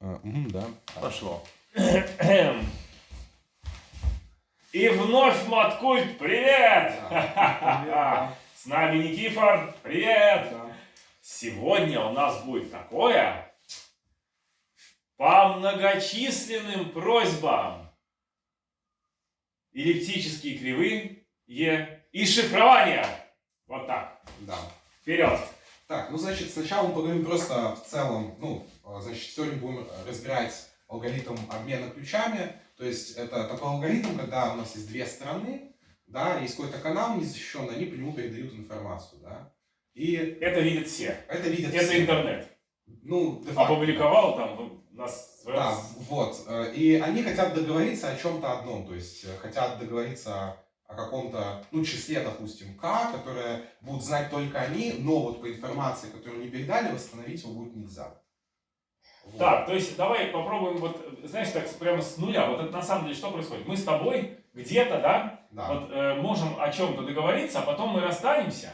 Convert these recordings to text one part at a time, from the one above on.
А, мгм, да. Пошло. И вновь Маткульт, привет! Да. С нами Никифор, привет! Да. Сегодня у нас будет такое по многочисленным просьбам. Эллиптические кривые и шифрование. Вот так. Да. Вперед. Так, ну значит, сначала мы поговорим просто в целом, ну, значит, сегодня будем разбирать алгоритм обмена ключами. То есть это такой алгоритм, когда у нас есть две стороны, да, есть какой-то канал незащищенный, они по нему передают информацию, да. И Это видят все. это видят Это все. интернет. Ну, Опубликовал там нас Да, вот. э, И они хотят договориться о чем-то одном, то есть э, хотят договориться о каком-то, ну, числе, допустим, К, которое будут знать только они, но вот по информации, которую они передали, восстановить его будет нельзя. Вот. Так, то есть давай попробуем вот, знаешь, так прямо с нуля. Вот это на самом деле что происходит? Мы с тобой где-то, да, Да. вот э, можем о чем-то договориться, а потом мы расстанемся.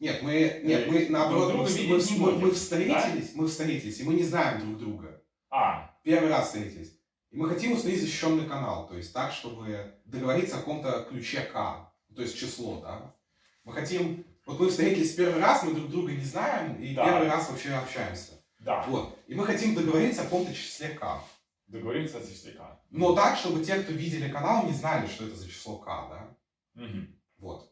Нет, мы, нет, мы наоборот, друг мы, мы- не мы- будем, мы встретились, мы встретились, и мы не знаем друг друга. А, Первый раз встретились. И мы хотим установить защищенный канал, то есть так, чтобы договориться о каком-то ключе К, то есть число, да. Мы хотим, вот мы встретились первый раз, мы друг друга не знаем, и Да. первый раз вообще общаемся. Да, Вот. И мы хотим договориться о каком-то числе К. договоримся с числяка. Но так, чтобы те, кто видели канал, не знали, что это за число К, да. Мгм. Вот.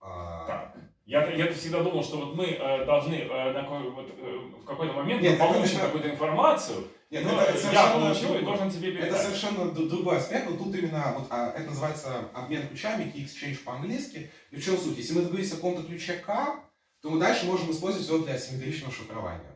А, Так. Я, я всегда думал, что вот мы э, должны э, на вот, э, в какой-то момент Нет, получим это- какую-то информацию, Нет, но это, это я совершенно получил и другое. должен тебе Это передать. совершенно д- другой аспект, но тут именно, вот, а, это называется обмен ключами, key exchange по-английски. И в чем суть? Если мы договорились о каком-то ключе К, то мы дальше можем использовать его для асимметричного шифрования.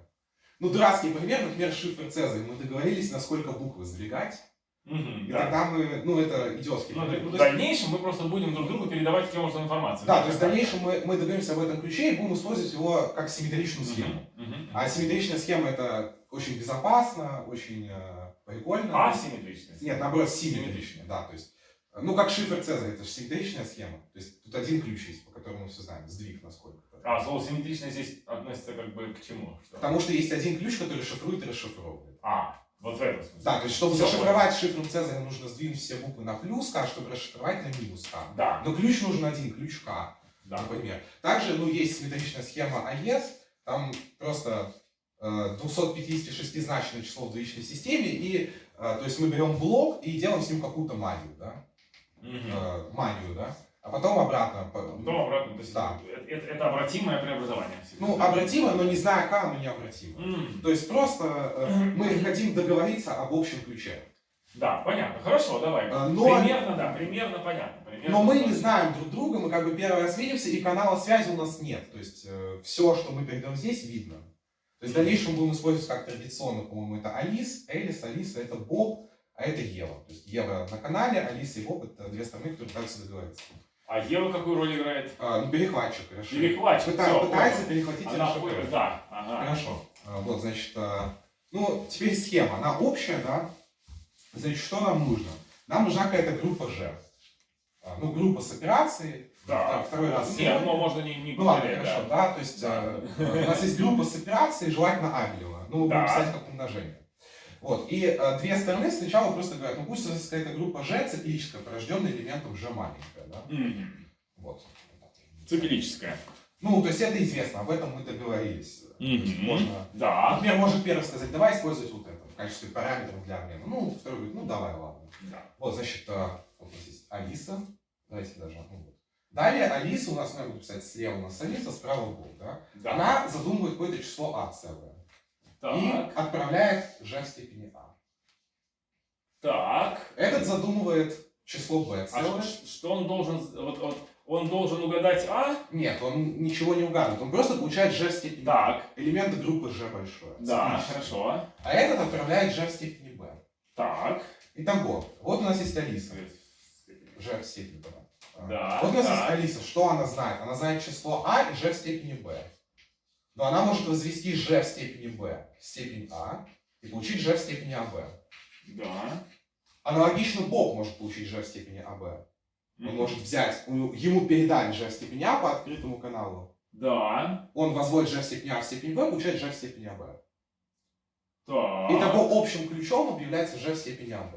Ну, дурацкий пример, например, шифр Цезарь. Мы договорились, на сколько букв сдвигать, Мгм, и да. тогда мы, ну, это идиотский Ну, пример. Ну, в дальнейшем мы просто будем друг другу передавать таким образом информацию. да, то есть в дальнейшем мы, мы договоримся об этом ключе и будем использовать его как симметричную схему. мгм. А асимметричная схема это очень безопасно, очень э, прикольно. Асимметричность. Нет, наоборот, симметричная, да, то есть, ну, как шифр Цезаря, это же симметричная схема, то есть тут один ключ есть, по которому мы все знаем, сдвиг насколько-то. А, слово симметричность здесь относится как бы к чему? Что? Потому что есть один ключ, который шифрует и расшифровывает. А, вот в этом смысле. Да, то есть, чтобы Всё зашифровать шифр Цезаря, нужно сдвинуть все буквы на плюс К, чтобы расшифровать на минус К. Да, Но ключ нужен один, ключ К, да. например. Также, ну, есть симметричная схема АЕС, там просто э, 256-значное число в двоичной системе, и, э, то есть, мы берем блок и делаем с ним какую-то магию, да, Мгм. э, магию, да, а потом обратно. по- Потом обратно, то есть Да. это, это- это обратимое преобразование. Ну, обратимо, но не зная К, оно необратимо. М, То есть просто э, мы хотим договориться об общем ключе. Да, понятно. Хорошо, давай. А, но- примерно, да, примерно понятно. примерно Но мы не понятно. знаем друг друга, мы как бы первый раз видимся, и канала связи у нас нет. То есть все, что мы передаем здесь, видно. То есть в дальнейшем будем использовать как традиционно, по-моему, это Алис, Элис, Алиса, это Боб, а это Ева. То есть Ева на канале, Алиса и Боб это две стороны, которые пытаются договориться. А Ева какую роль играет? А, ну, перехватчик, хорошо. Перехватчик. Пыта- всё, пытается понял. перехватить Она поняла, да. Ага. Хорошо. А, Вот, значит, а, ну, теперь схема. Она общая, да? Значит, что нам нужно? Нам нужна какая-то группа G. А, Ну, группа с операцией. Да. Второй раз. Нет, сегодня. ну можно не, не Ну ладно, хорошо, да. да, то есть а, у нас есть группа с операцией, желательно Абелева. Ну, Да. писать как умножение. Вот, и а, две стороны сначала просто говорят, ну пусть у нас есть какая-то группа G циклическая, порожденная элементом G маленькая, да? Мгм. Вот. Циклическая. Ну, то есть это известно, об этом мы договорились. Есть Мгм. Можно Да. Например, может первый сказать, давай использовать вот это в качестве параметров для обмена. Ну, второй говорит, ну давай, ладно. Да. Вот, значит, а, вот есть Алиса. Давайте даже, ну вот. Далее Алиса у нас, ну, я буду писать слева у нас Алиса, справа Бог, да? Да. Она задумывает какое-то число А целое. И Так. отправляет G в степени А. Так. Этот задумывает число B А целое. ш- что он должен, вот, вот, он должен угадать А? Нет, он ничего не угадывает. Он просто получает G в степени Так. А. Элементы группы G большое. Да, хорошо. А этот отправляет G в степени B. Так. Итого, вот у нас есть Алиса. G в степени B. Да, Вот у нас так. есть Алиса. Что она знает? Она знает число А и G в степени B. Но она может возвести G в степени B в степень А и получить G в степени АБ. Да. Аналогично Бог может получить G в степени АБ. Он Мгм. может взять, ему передать G в степени А по открытому каналу. Да. Он возводит G в степени А в степень B, получает G в степени АБ. Так. Итого общим ключом объявляется g в степени АБ.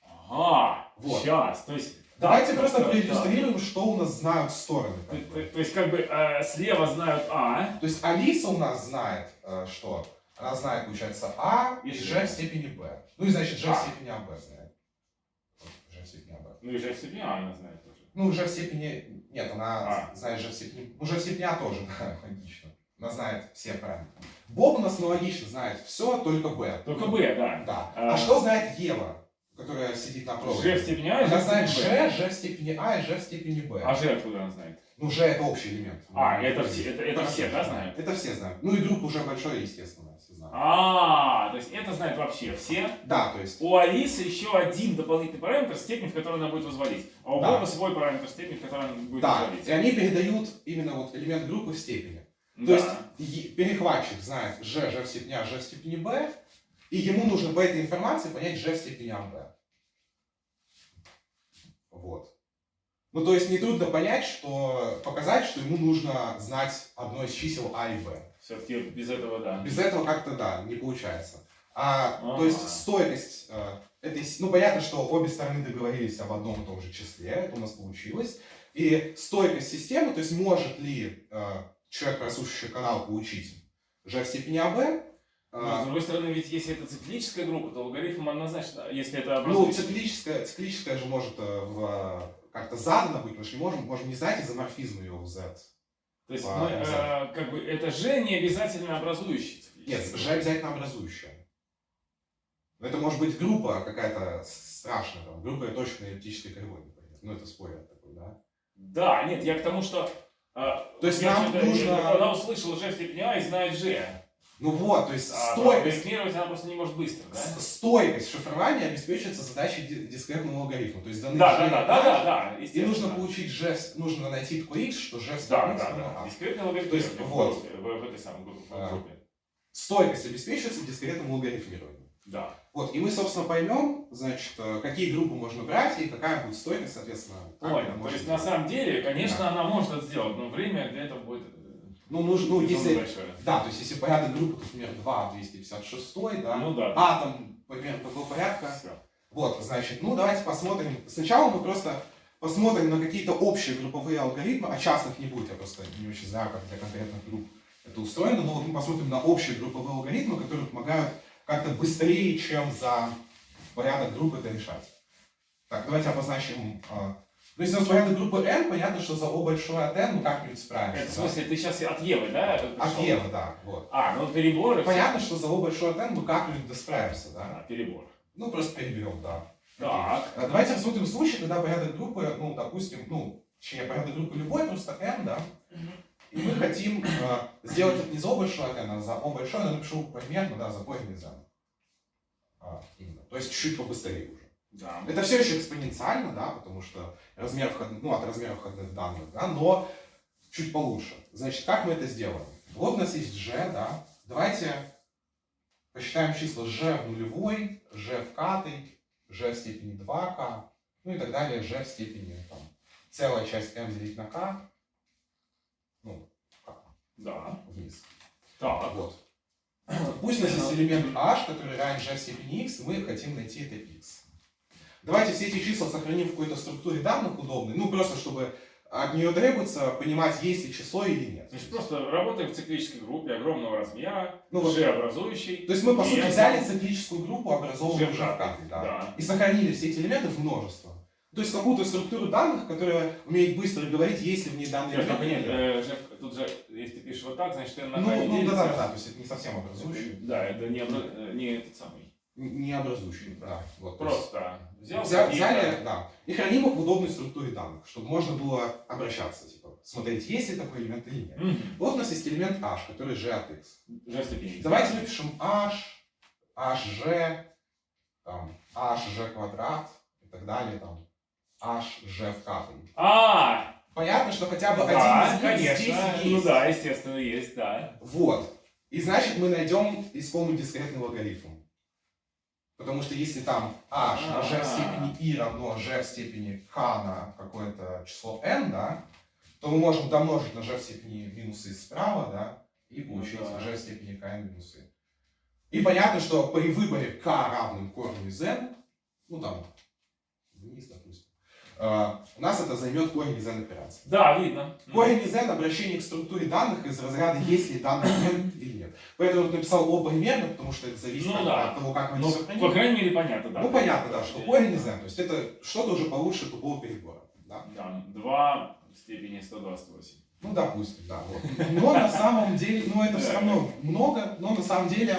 Ага. Вот. Сейчас. То есть. Давайте да, просто да, проиллюстрируем, что у нас знают стороны. То, бы. то- то есть, как бы э, слева знают А, То есть Алиса у нас знает, э, что? Она знает, получается, А и И в степени b. Ну и значит, g в А. степени АБ знает. G в степени АБ. ну и же себе А она знает тоже. Ну, g в степени... Нет, она А. знает g в степени... Ну, g в степени А тоже, да, логично. Она знает все параметры. Боб у нас аналогично знает все, только b. Только Б, да. Да. А. А что знает Ева, которая сидит на проводе? G в степени А и Она G в знает степени Б. g, g в степени А и g в степени b. А G откуда она знает? Ну, g это общий элемент. А, это все- это- это все, да, знают? Это все знают. Ну и группа уже большой, естественно, все знают. А, то есть это знают вообще все. Да, то есть... У Алисы еще один дополнительный параметр, степень, в которой она будет возводить. А у Да. Боба свой параметр степени, в которой она будет Да, возводить. и они передают именно вот элемент группы в степени. То Да. есть е- перехватчик знает g, g в степени а, g в степени b, и ему нужно по этой информации понять g в степени АБ. Вот. Ну, то есть нетрудно понять, что показать, что ему нужно знать одно из чисел а и b. Все-таки без этого, да. Без этого как-то, да, не получается. А, Ага. То есть стойкость э, этой... Ну, понятно, что обе стороны договорились об одном и том же числе, это у нас получилось. И стойкость системы, то есть может ли э, человек, прослушивающий канал, получить g в степени АБ, Но, с другой стороны, ведь если это циклическая группа, то алгоритм однозначно, если это ну, образует... циклическая, циклическая же может э, в, как-то задано быть, мы же не можем, можем не знать изоморфизм ее в Z. То есть, по мы, э, как бы, это же не обязательно образующий Нет, g обязательно образующая. Но это может быть группа какая-то страшная, там, группа точно эллиптической кривой, например. Ну, это спойлер такой, да? Да, нет, я к тому, что... э, То есть я нам нужно- Она услышала G в степени А и знает G. Ну вот, то есть А стойкость, алгоритмировать она просто не может быстро, да? с- стойкость шифрования обеспечивается задачей ди- дискретного алгоритма. То есть даны Да, да, да, да, да, да, И нужно получить в- нужно найти такой X, что в Да, да, да. А. Дискретное алгоритм То есть, в, вот. в, в этой самой группе. А. Стойкость обеспечивается дискретным алгоритмированием. Да. Вот, и мы, собственно, поймем, значит, э, какие группы можно брать и какая будет стойкость, соответственно. Понял. То есть, на самом деле, конечно, она может это сделать, но время для этого будет Ну, нужно, ну, если, да, то есть, если порядок группы, например, 2, 256, да, Ну да. атом, примерно такого порядка, Всё. Вот, значит, ну давайте посмотрим. Сначала мы просто посмотрим на какие-то общие групповые алгоритмы, а частных не будет, я просто не очень знаю, как для конкретных групп это устроено, но вот мы посмотрим на общие групповые алгоритмы, которые помогают как-то быстрее, чем за порядок групп это решать. Так, давайте обозначим. А, Ну, если у нас порядок группы n, понятно, что за O большое от n мы как-нибудь справимся. Это в да? смысле, ты сейчас от Евы, да? От пришел? Евы, да, вот. А, ну перебор. Понятно, что за O большое от n мы как-нибудь досправимся, всё. да? А, перебор. Ну, просто переберем, да. Так. А Давайте рассмотрим случай, когда порядок группы, ну, допустим, ну, точнее, порядок группы любой, просто n, да, и мы хотим э, сделать это не за O большое от n, а за O большое, но я напишу примерно, да, за корень из n. А, именно. То есть чуть-чуть побыстрее уже. Да. Это все еще экспоненциально, да, потому что размер входных, ну, от размера входных данных, да, но чуть получше. Значит, как мы это сделаем? Вот у нас есть g, да, давайте посчитаем числа g в нулевой, g в катой, g в степени 2k, ну и так далее, g в степени там, целая часть m делить на k, ну, k Да. вниз. Так. Вот. Пусть у нас есть элемент h, который равен g в степени x, и мы хотим найти это x. Давайте все эти числа сохраним в какой-то структуре данных удобной, ну просто чтобы от нее требуется понимать, есть ли число или нет. Значит, просто работаем в циклической группе огромного размера, Ну, вот- G образующий. То есть мы, по сути, взяли циклическую группу, образованную в да, да. и сохранили все эти элементы в множество. То есть какую-то структуру данных, которая умеет быстро говорить, есть ли в ней данные Нет, нет. э, тут же, если ты пишешь вот так, значит, ты на Ну, ну да, да, да, то есть это не совсем образующий, Да, это не, э, не этот самый. Не образующий, да. Вот, Просто взял Взя- какие-то- взяли, да, и храним их в удобной структуре данных, чтобы можно было обращаться, типа, смотреть, есть ли такой элемент или нет. Мгм. Вот у нас есть элемент h, который g от x. G степени. Давайте выпишем h, hg, там, hg квадрат и так далее, там, hg в катой. А, Понятно, что хотя бы да, один из конечно. здесь Ну есть. да, естественно, есть, да. Вот. И значит мы найдем искомый дискретный логарифм. Потому что если там h на g в степени i равно g в степени k на какое-то число n, да, то мы можем домножить на g в степени минус i справа, да, и получить Ну да. g в степени kn минус i. И понятно, что при выборе k равным корню из n, ну там, вниз, допустим, э, у нас это займет корень из n операции. Да, видно. Корень из n обращение к структуре данных из разряда есть ли данный n или. Поэтому я написал о примерно, потому что это зависит Ну от, да. от того, как мы Ну, это по сохраним. крайней мере, понятно, да. Ну понятно, да, что корень из n, то есть это что-то уже получше тупого перебора. Да? Да, 2 в степени 128. Ну, допустим, да. Вот. Но на самом деле, ну это все равно много, но на самом деле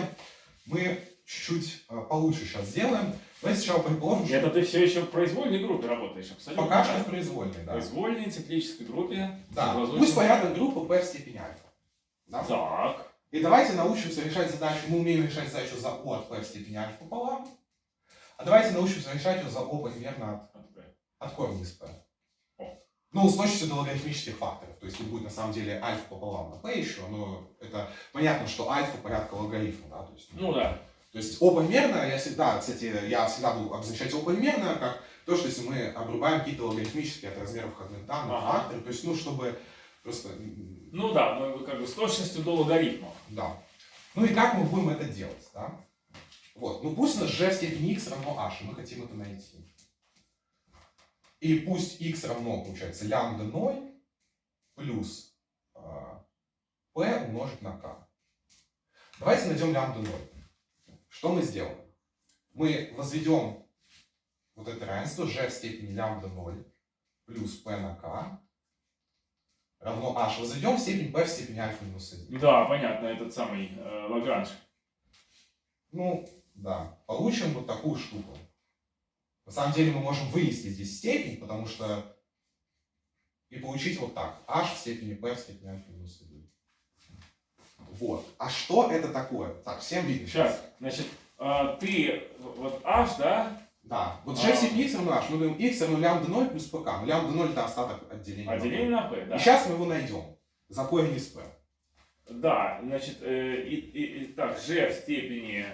мы чуть-чуть э, получше сейчас сделаем. Давайте сначала предположим, что Это ты все еще в произвольной группе работаешь, абсолютно. пока что в произвольной, В да. произвольной циклической группе. Да, пусть порядок группы p в степени альфа. Да? Так. И давайте научимся решать задачу, мы умеем решать задачу за o от p в степени альфа пополам. А давайте научимся решать ее за o примерно от, от корня из p. Ну, с точностью до логарифмических факторов. То есть тут будет на самом деле альфа пополам на p еще, но это понятно, что альфа порядка логарифма, да, то есть, Ну да. то есть О примерно, я всегда, кстати, я всегда буду обозначать О примерно как то, что если мы обрубаем какие-то логарифмические от размера входных данных Ага. факторы, то есть, ну, чтобы просто, Ну да, мы как бы с точностью до логарифмов. Да. Ну и как мы будем это делать, да? Вот, ну пусть у нас g в степени x равно h, и мы хотим это найти. И пусть x равно, получается, лямбда 0 плюс а, p умножить на k. Давайте найдем лямбда 0. Что мы сделаем? Мы возведем вот это равенство g в степени лямбда 0 плюс p на k равно h. Возведем в степень p в степени альфа минус 1. Да, понятно, этот самый э, Лагранж. Ну, да. Получим вот такую штуку. На самом деле мы можем вынести здесь степень, потому что и получить вот так. h в степени p в степени альфа минус 1. Вот. А что это такое? Так, всем видно Сейчас, значит, э, ты вот H, да, Да. Вот g в А. степени x равно h. Мы говорим x равно лямбда 0 плюс pk. Ну, лямбда 0 это остаток отделения. отделение на P, да. И сейчас мы его найдем. За корень из p. Да, значит, э, и, и- и так, G в степени...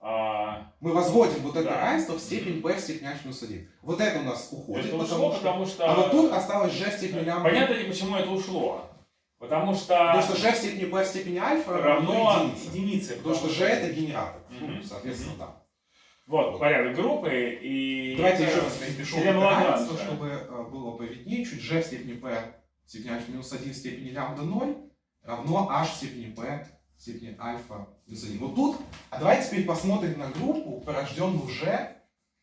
а, Мы возводим вот это Да. равенство в степень p в степени альфа минус 1. Вот это у нас уходит. это потому ушло, что- потому что... А вот тут осталось g в степени лямбда Понятно ли, почему это ушло? Потому что... Потому что g в степени p в степени альфа равно единице. единице. Потому что g это генератор. Ну, соответственно, да. Вот, порядок группы и... Давайте еще раз Лагранжа. равенство, чтобы э, было повиднее. Чуть g в степени p в степени альфа минус 1 в степени лямбда 0 равно h в степени p в степени альфа минус 1. Вот тут, а давайте теперь посмотрим на группу, порожденную g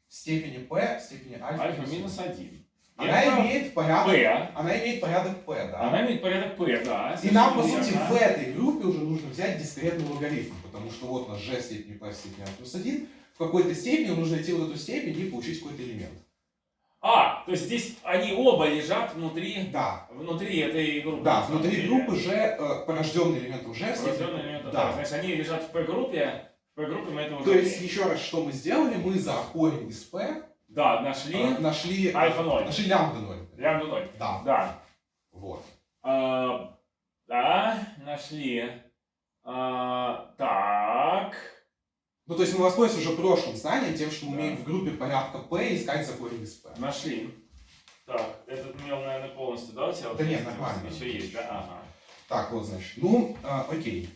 в степени p в степени альфа, Альфа минус 1. Она имеет порядок, P. она имеет порядок p, да. Она имеет порядок P, да. И нам, по сути, в этой группе уже нужно взять дискретный логарифм, потому что вот у нас g в степени p в степени альфа плюс 1. В какой-то степени нужно найти вот эту степень и получить какой-то элемент. А, то есть здесь они оба лежат внутри, Да, внутри этой группы. да, внутри деле. группы g, э, порожденный. Порожденные элементы, Да. да. Значит, они лежат в P-группе, в P-группе мы это уже... То есть, еще раз, что мы сделали? Мы за корень из p Да, нашли э, нашли... альфа 0, Нашли лямбда 0. лямбда 0. Да, Да. вот. А, да, нашли. А, так. Ну, то есть мы воспользуемся уже прошлым знанием, тем, что мы умеем в группе порядка p искать за корень из p. Нашли. Так, этот мел, наверное, полностью, да, у тебя? Да нет, нормально. Еще есть, да? Ага. Так, вот, значит. Ну, э, окей.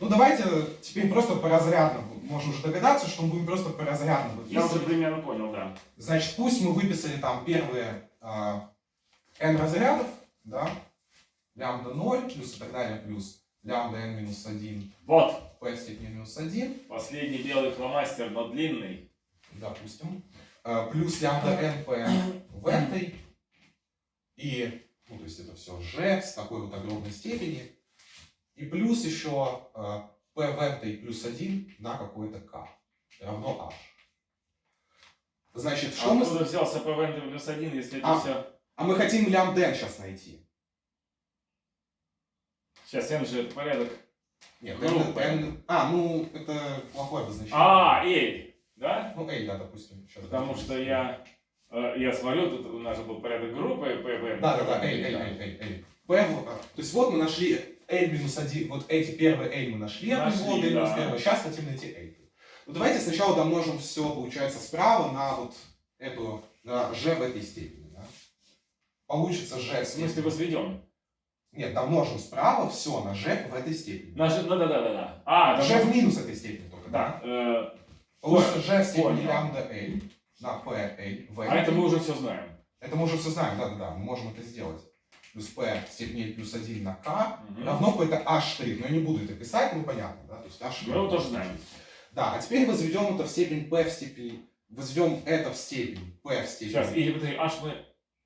Ну, давайте теперь просто по разрядно. Можно уже догадаться, что мы будем просто по разрядно. Вот Я уже примерно понял, да. Значит, пусть мы выписали там первые а, n разрядов, да, лямбда 0 плюс и так далее, плюс лямбда n минус 1, Вот, p в степени минус 1, последний белый фломастер, но длинный. допустим, а, плюс лямбда n p в этой, и, ну, то есть это все g с такой вот огромной степени, и плюс еще p в этой плюс 1 на какой-то k равно h. Значит, что а мы... откуда взялся ПВН плюс 1, если это А. все... А мы хотим лямбда n сейчас найти. Сейчас, N же это порядок. Нет, Группа. N, N- а, ну, это плохое обозначение. А, L, да? Ну, L, да, допустим. Сейчас Потому допустим. что я, э, я смотрю, тут у нас же был порядок группы, ПВН. Да, да, да, L, L, L, L, L. P, в- то есть вот мы нашли L минус 1, вот эти первые L мы нашли, от Нашли, него, L минус да. 1, сейчас хотим найти L. Ну, давайте сначала домножим все, получается, справа на вот эту, на G в этой степени, да. Получится G в В смысле степени. возведем? Нет, домножим справа все на G в этой степени. Наш, ну да, да, да, да. А, G даже- в минус этой степени только группы, Да. э, Получится g в степени лямбда L на p L v. а это мы уже все знаем. Это мы уже все знаем, да-да-да, мы можем это сделать. Плюс p в степени плюс 1 на k Мгм. равно какой-то h. Но я не буду это писать, ну понятно, да? То есть h. Мы его тоже знаем. Да, а теперь возведем это в степень p в степени... Возведем это в степень p в степени... Сейчас, или подожди, аж мы,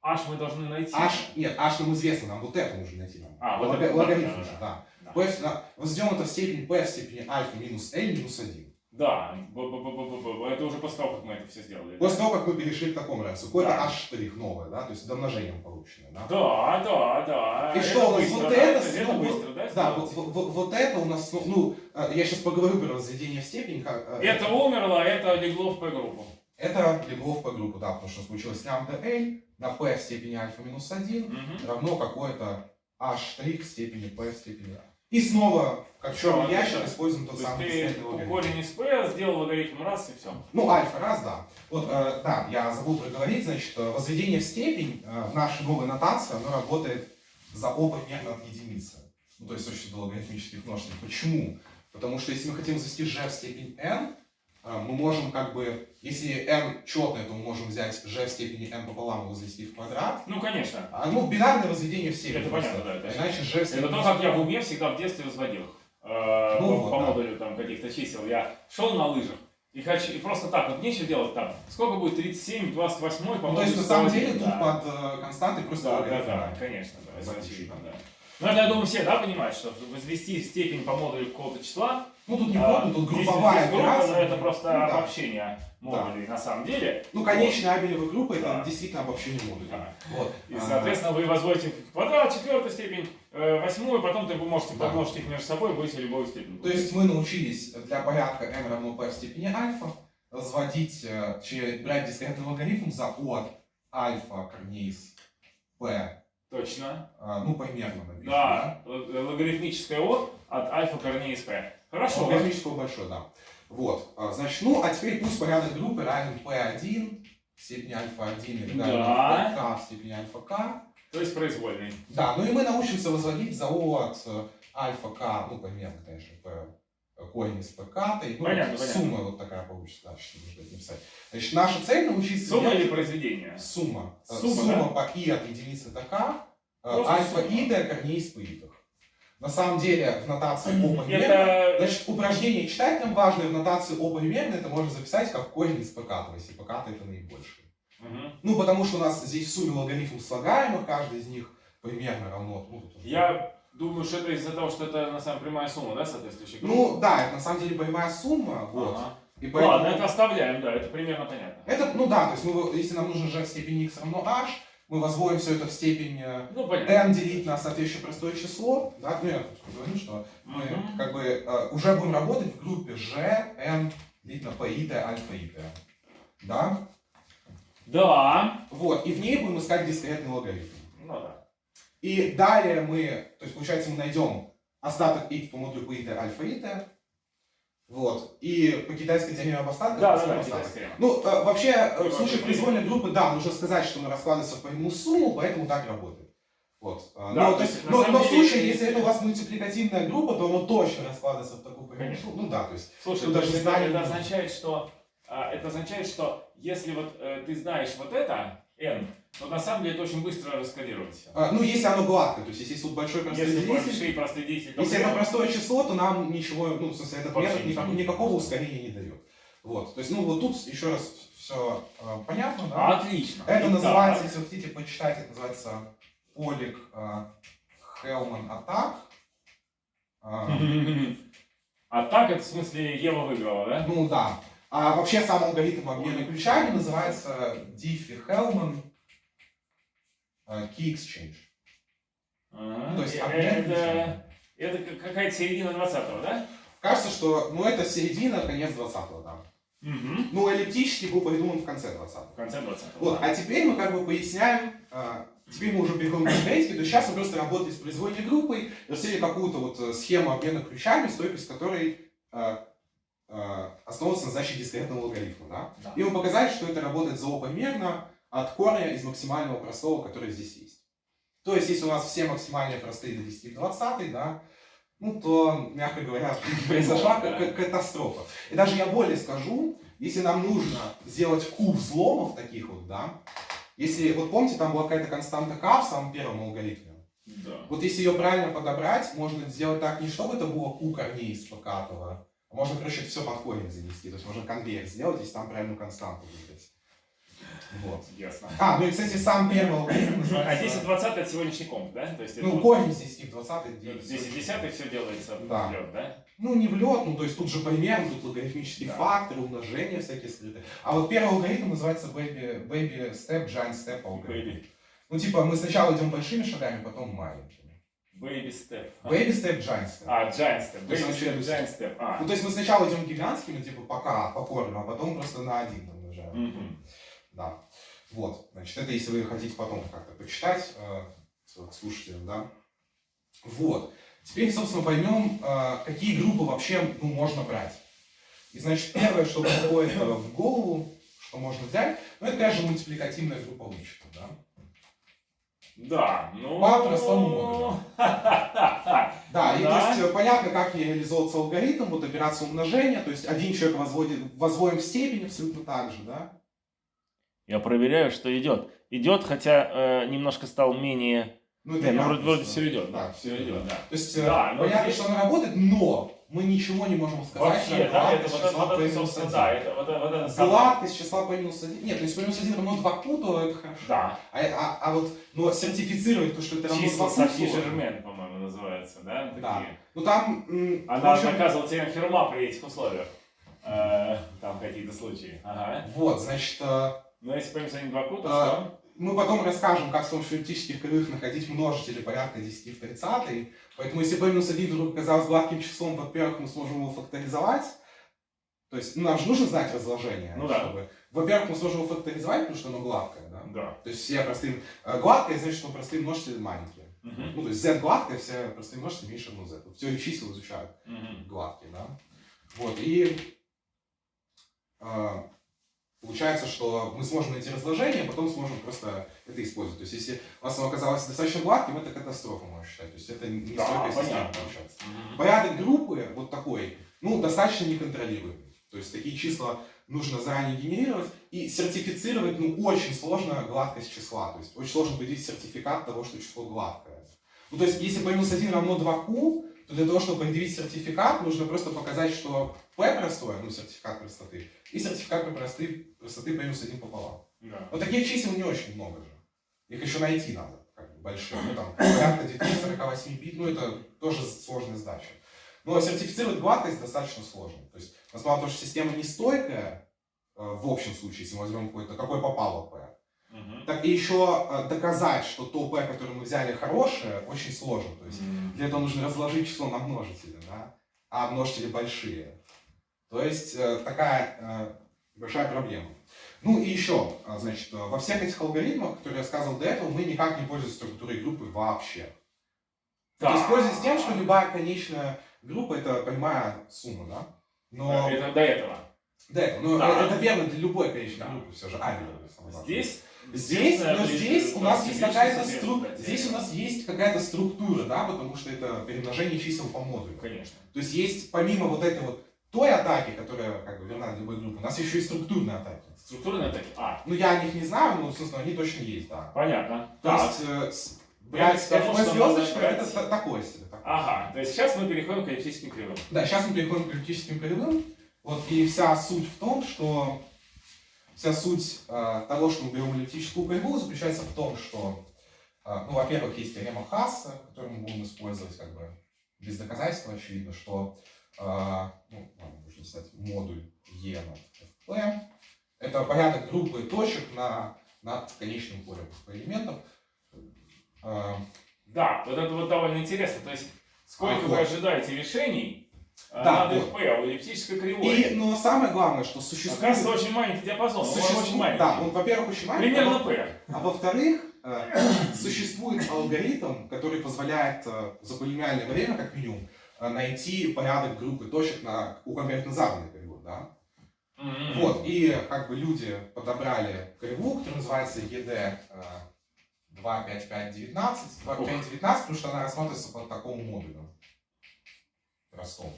аж мы должны найти. h, нет, h нам известно, нам вот это нужно найти. Нам. А, вот это, да, логарифм да, же, да. да. Да. P возведем это в степень p в степени альфа минус l минус 1. Да, б- б- б- б- б- б- это уже после того, как мы это все сделали. После того, как мы перешли к такому равенству, какой-то Да. h новое, да, то есть домножением полученное, да. Да, да, да. И это что у нас вот да, это, это ну, быстро, да, Да, вот, вот- вот это у нас, ну, ну, э, я сейчас поговорю про возведение в степень. как, э, Это умерло, а это легло в P-группу. Это легло в P-группу, да, потому что случилось лямбда L на P в степени альфа минус 1 Мгм. равно какое-то h в степени P в степени A. И снова, как отлично. ящик, используем тот То самый ты корень из P сделал логарифм раз и все. Ну, альфа раз, да. Вот, э, да, я забыл проговорить, значит, э, возведение в степень э, в нашей новой нотации, оно работает за оба примерно от единицы. Ну, то есть с точки логарифмических множителей. Почему? Потому что если мы хотим возвести g в степень n, мы можем как бы, если n четное, то мы можем взять g в степени n пополам и возвести в квадрат. Ну, конечно. А, ну, бинарное возведение в степень. Это просто. понятно, да, это- Иначе g в степени... Это то, как я в уме всегда в детстве возводил. Э, Ну по, вот, по да. модулю там каких-то чисел. Я шел на лыжах. И, хочу, и просто так, вот нечего делать там. Сколько будет 37, 28 по Ну, то есть, на самом 101, деле, тут да. под э, константой просто Да, да, логарифм. да, конечно, да, это очевидно, да. Ну, это, я думаю, все, да, понимают, что возвести степень по модулю какого-то числа, Ну, тут не а, тут здесь- групповая здесь группа, операция. но это просто Ну, да. обобщение модулей на самом деле. Ну, конечная абелевая группа это Да. действительно обобщение модулей. Да. Вот. И, А, соответственно, вы возводите в квадрат четвертую степень, э, восьмую, потом ты можете Да. помножить их между собой, будете любую степень. То есть мы научились для порядка m равно p в степени альфа возводить, э, брать дискретный логарифм за от альфа корней из p, Точно. а, ну, примерно напишем, Да, л- логарифмическое О от альфа корней из P. Хорошо. Логарифмического большой, да. Вот, а, значит, ну, а теперь пусть порядок группы равен p1 в степени альфа-1 и Да. k в степени альфа-k. То есть произвольный. Да, ну и мы научимся возводить за O от э, альфа k, ну, примерно, конечно, p корень из k, ну, Понятно, сумма вот такая получится, да, что нужно это написать. Значит, наша цель научиться... Сумма делать- или произведение? Сумма. Э, Сумма, Сумма по i от единицы до k, э, Просто альфа сумма. и до корней из p На самом деле, в нотации O примерно... Это... Значит, упражнение читать нам важное в нотации O примерно, это можно записать как корень из pk, то есть pk это наибольший. Мгм. Ну, потому что у нас здесь в сумме логарифм слагаемых, каждый из них примерно равно... Ну, уже- Я думаю, что это из-за того, что это на самом деле прямая сумма, да, соответствующая Ну, да, это на самом деле прямая сумма, вот. Ага. И поэтому... Ладно, это оставляем, да, это примерно понятно. Это, ну да, то есть мы, если нам нужно g в степени x равно h, мы возводим все это в степень э, Ну, понятно. n делить на соответствующее простое число, да, ну я говорю, что мы Мгм. как бы э, уже будем работать в группе g, n делить на p, t, альфа, и t. Да? Да. Вот, и в ней будем искать дискретный логарифм. Ну да. И далее мы, то есть получается мы найдем остаток x по модулю p, t, альфа, и t. Вот, и по китайской теореме об остатках Да, да, да, китайская. Ну, э, вообще, э, в Ну, случае произвольной группы, да, нужно сказать, что мы раскладываемся по ему сумму, поэтому так работает. Вот. А, Да, но, то есть, но, но в случае, если- если это у вас мультипликативная группа, то оно точно раскладывается в такую Конечно. сумму. Ну да, то есть. Слушай, то даже есть знания это, нужно. означает, что а, это означает, что если вот э, ты знаешь вот это n, то на самом деле это очень быстро раскодируется. а, ну, если оно гладкое, то есть если тут большой простой Если деятели, то если это простое число, то нам ничего, ну, в смысле, этот метод никак- никакого ускорения не дает. Вот. То есть, ну, вот тут еще раз все понятно, да? Отлично. Это Итак, называется, если вы хотите почитать, это называется Полик Хелман Атак. А так это в смысле Ева выиграла, да? Ну да. А вообще сам алгоритм обмена ключами называется Diffie-Hellman э, Key Exchange. Ага. То есть Э, обмен это, это как- какая-то середина 20-го, да? Кажется, что ну, это середина, конец 20-го, да. Угу. Ну, эллиптический был придуман в конце 20-го. В конце 20-го. Вот, а теперь мы как бы поясняем, э, теперь мы уже переходим к конкретике, то есть сейчас мы просто работали с произвольной группой, растили какую-то вот э, схему обмена ключами, стойкость которой э, э, основывается на задаче дискретного логарифма, да? Да. И мы показали, что это работает зоопомерно от корня из максимального простого, который здесь есть. То есть, если у нас все максимальные простые до 10 в 20, да, ну, то, мягко говоря, произошла к- к- катастрофа. И даже я более скажу, если нам нужно сделать куб взломов таких вот, да, если, вот помните, там была какая-то константа k в самом первом алгоритме, Да. вот если ее правильно подобрать, можно сделать так, не чтобы это было q корней из покатого, а можно, короче, все под корень занести, то есть можно конвейер сделать, если там правильную константу выбрать. Вот. Ясно. А, ну и, кстати, сам первый алгоритм А называется... 10 и 20 это сегодняшний комп, да? То есть это Ну, вот корень из 10 в 20 10 и 10 все делается Да. в лед, да? Ну, не в лед, ну, то есть тут же примерно, тут логарифмические Да. факторы, умножения всякие скрыты. А вот первый алгоритм называется baby, baby step, giant step алгоритм. Baby. Ну, типа, мы сначала идем большими шагами, потом маленькими. Baby step. Baby step, giant step. А, giant step. Baby step, быстро. giant step. А. Ну, то есть мы сначала идем гигантскими, типа, пока, по корню, а потом просто на один умножаем. Мгм. Да. Вот. Значит, это если вы хотите потом как-то почитать э, слушателям, да. Вот. Теперь, собственно, поймем, э, какие группы вообще ну, можно брать. И, значит, первое, что приходит э, в голову, что можно взять, ну, это, конечно, мультипликативная группа вычета, да. Да, ну... По простому модулю. Да, и Да. то есть понятно, как реализовывается алгоритм, вот операция умножения, то есть один человек возводит, возводим в степень абсолютно так же, да. Я проверяю, что идет. Идет, хотя э, немножко стал менее... Ну, Не, ну вроде, вроде все идет, Да, да, все идет, да. То есть э, Да, но понятно, здесь- что она работает, но мы ничего не можем сказать, Вообще, да, это вот числа вот это, минус собственно, 1. да, это вот, вот это самое- Гладкость числа p минус 1. Нет, то есть p минус 1 равно 2 q, то это хорошо. Да, А, а, а вот, но сертифицировать то, что это равно 2 числа q, Софи. Жермен, по-моему, называется, да? Такие. Да. Ну там, Она общем, доказывала теорему Ферма при этих условиях. Э, Там какие-то случаи. Ага. вот, значит, э, Но если поймем за 2 ку, то А, мы потом расскажем, как с помощью эллиптических кривых находить множители порядка 10 в 30. Поэтому если p минус 1 вдруг оказалось гладким числом, во-первых, мы сможем его факторизовать. То есть ну, нам же нужно знать разложение. Ну да. чтобы- Во-первых, мы сможем его факторизовать, потому что оно гладкое, да? Да. То есть все простые... э, Гладкое значит, что простые множители маленькие. Мгм. Ну, то есть z гладкое, все простые множители меньше равно z. Вот в теории чисел изучают Мгм. гладкие, да? Вот, и э, получается, что мы сможем найти разложение, а потом сможем просто это использовать. То есть, если у вас оно оказалось достаточно гладким, это катастрофа, можно считать. То есть, это не Да, стойкая система получается. Мгм. Порядок группы вот такой, ну, достаточно неконтролируемый. То есть, такие числа нужно заранее генерировать и сертифицировать, ну, очень сложно гладкость числа. То есть, очень сложно определить сертификат того, что число гладкое. Ну, то есть, если p минус 1 равно 2q, то для того, чтобы предъявить сертификат, нужно просто показать, что p простое, ну, сертификат простоты, и сертификат простоты, простоты p минус 1 пополам. Да. Но таких чисел не очень много же. Их еще найти надо, как бы, большие. Ну, там, порядка 948 бит, ну, это тоже сложная задача. Но сертифицировать гладкость достаточно сложно. То есть, на то, что система нестойкая, э, в общем случае, если мы возьмем какой-то, какое попало p, Мгм. так и еще э, доказать, что то p, которое мы взяли, хорошее, очень сложно. То есть, М. для этого нужно разложить число на множители, да? а множители большие. То есть э, такая э, большая проблема. Ну и еще, а, значит, э, во всех этих алгоритмах, которые я сказал до этого, мы никак не пользуемся структурой группы вообще. То есть пользуемся тем, что любая конечная группа это прямая сумма, да? Но Это до этого. до этого, но Да. это верно для любой конечной Да. группы, все же А верно. Здесь Здесь, но здесь у нас есть какая-то классификации стру... соответственно, здесь у нас есть какая-то структура, да, потому что это перемножение чисел по модулю. Конечно. То есть есть помимо вот этой вот той атаки, которая как бы верна любой группы, у нас еще и структурные атаки. Структурные атаки. А, Ну я о них не знаю, но собственно они точно есть, да. понятно. То Так. есть э, с- брать можно звездочка это та- такое себе. такое. Ага, то есть сейчас мы переходим к эллиптическим кривым. Да, сейчас мы переходим к эллиптическим кривым. Вот, и вся суть в том, что вся суть э, того, что мы берем эллиптическую кривую, заключается в том, что, э, ну, во-первых, есть теорема Хасса, которую мы будем использовать как бы без доказательства, очевидно, что, ну, ладно, нужно написать модуль E на FP. Это порядок группы точек на, над конечным полем элементов. Э, Да, вот это вот довольно интересно. То есть, сколько А, вы вот. ожидаете решений э, Да, над вот. FP у эллиптической кривой? И, но самое главное, что существует... Оказывается, очень маленький диапазон. Он Существует- очень маленький. Да, он, во-первых, очень маленький. а Примерно P. А во-вторых, э, существует алгоритм, который позволяет э, за полимерное время, как минимум, найти порядок группы точек на, у конкретно заданной кривой. Да? М. Вот, и как бы люди подобрали кривую, которая называется ED э, 25519, 25519, потому что она рассматривается по такому модулю. простом.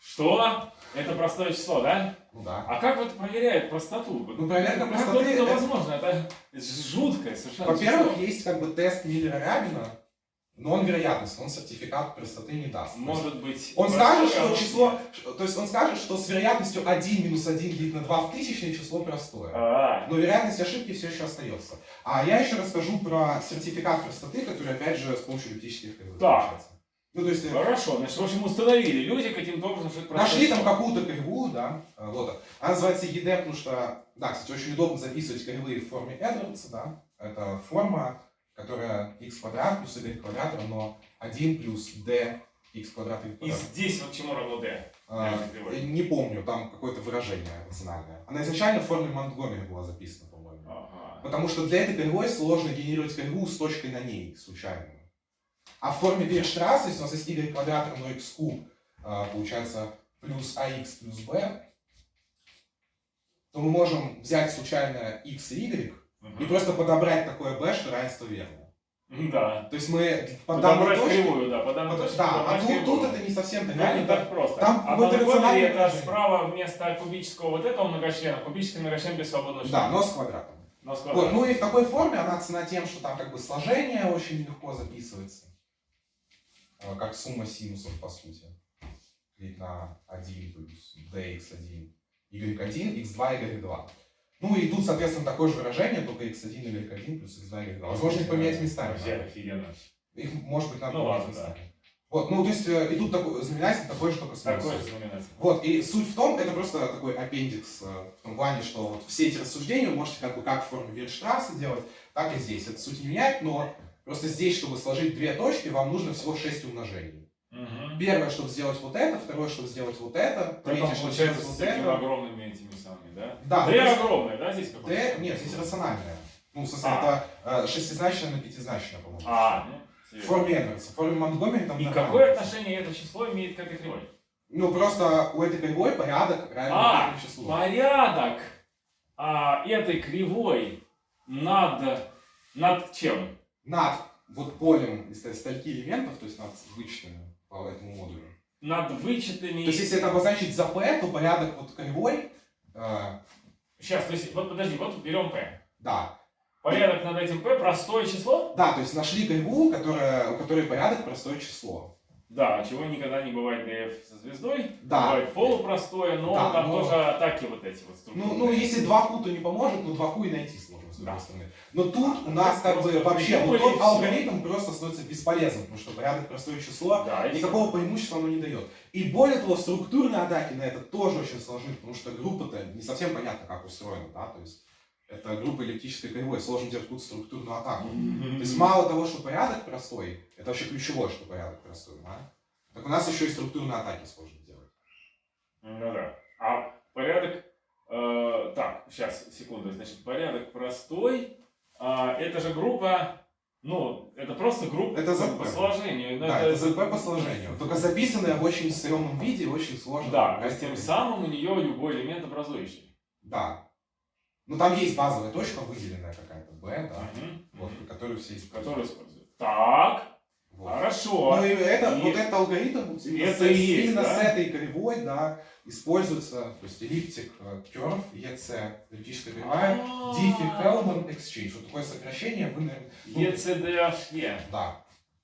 Что? Это простое число, да? Ну да. А как вот проверяют простоту? Ну, проверка как простоты вот это возможно? Это, жуткое совершенно Во-первых, есть как бы тест Миллера-Рябина, но он вероятность, он сертификат простоты не даст. Может быть... Он скажет, что число, то есть он скажет, что с вероятностью 1 минус 1 делить на 2 в тысячное число простое. А, Но вероятность ошибки все еще остается. А я еще расскажу про сертификат простоты, который опять же с помощью эллиптических кривых Так. получается. Ну, то есть э, Хорошо, значит, в общем, установили люди каким-то образом, что это нашли там какую-то кривую, да, э, вот. Она называется ED, потому что, да, кстати, очень удобно записывать кривые в форме Эдвардса, да. Это форма, которая x квадрат плюс y квадрат равно 1 плюс d x квадрат y И квадрат. здесь вот чему равно d? А, я не помню, там какое-то выражение рациональное. Она изначально в форме Монтгомери была записана, по-моему. Ага. Потому что для этой кривой сложно генерировать кривую с точкой на ней, случайно. А в форме Вирштрасса, если у нас есть y квадрат равно x куб, а, получается плюс ax плюс b, то мы можем взять случайно x и y и просто подобрать такое b, что равенство верно. Да. То есть мы по данной точке... кривую, да, по данной точке Да, а тут, тут это не совсем так. Ну, не так просто. Там а Монтгомери рациональное это справа вместо кубического вот этого многочлена, кубический многочлен без свободного Да, члена. но с квадратом. Но с Вот, квадратом. ну и в такой форме она цена тем, что там как бы сложение очень легко записывается. Э, Как сумма синусов, по сути. Делить на 1 плюс dx1, y1, x2, y2. Ну и тут, соответственно, такое же выражение, только x1, y1 плюс x2, y2. Возможно, их поменять местами. Вообще офигенно. Их, может быть, надо Ну поменять ладно, да. местами. Вот, ну то есть и тут такой, знаменатель такой же, только с Такое минусом. же знаменатель. Вот, и суть в том, это просто такой аппендикс, э, в том плане, что вот все эти рассуждения вы можете как бы как в форме Вирштрасса делать, так и здесь. Это суть не меняет, но просто здесь, чтобы сложить две точки, вам нужно всего 6 умножений. Мгм. Первое, чтобы сделать вот это, второе, чтобы сделать вот это, Притом третье, чтобы сделать вот это. огромными этими самыми, да? Да, то есть огромное, да, здесь какое-то? D, нет, здесь рациональное. Ну, смысле, А. это э, шестизначное на пятизначное, по-моему. А, ну, В форме Эдвардса. В форме Монтгомери там И какое отношение это число имеет к этой кривой? Ну, просто у этой кривой порядок равен А, числу. Порядок а, этой кривой над, над чем? Над вот полем из стольки элементов, то есть над вычетами по этому модулю. Над вычетами... То есть, если это обозначить за p, то порядок вот кривой, э, Сейчас, то есть, вот подожди, вот берем p. да. Порядок над этим p простое число? Да, то есть нашли кривую, которая, у которой порядок простое число. Да, чего никогда не бывает на f со звездой. Да. Бывает полупростое, но Да, там но- тоже атаки вот эти вот Ну, структурные. ну, если 2 q, то не поможет, но 2 q и найти сложно, с другой Да. стороны. Но тут у нас как бы вообще вот придумали, тот алгоритм просто становится бесполезным, потому что порядок простое число Да, никакого преимущества оно не дает. И более того, структурные атаки на это тоже очень сложны, потому что группа-то не совсем понятно, как устроена, да, то есть это группа эллиптической кривой, сложно делать какую-то структурную атаку. То есть мало того, что порядок простой, это вообще ключевое, что порядок простой, да? Так у нас еще и структурные атаки сложно делать. Ну да. А порядок... э, так, сейчас, секунду. Значит, порядок простой. А, это же группа... Ну, это просто группа Это по- ZP. по сложению. Ну, да, это ЗП по сложению. Только записанное в очень стрёмном виде, очень сложно. Да, Простым. тем самым у нее любой элемент образующий. Да. Ну там есть базовая точка, выделенная какая-то, B, да, Мгм. вот, которую все используют. Который используют. Так. Хорошо. Ну и это, И- вот этот алгоритм именно, это с, и есть, именно да? с этой кривой, да, используется, то есть эллиптик э, curve, EC, эллиптическая кривая. Diffie-Hellman Exchange. Вот такое сокращение, вы, наверное, ну, ECDHE. да.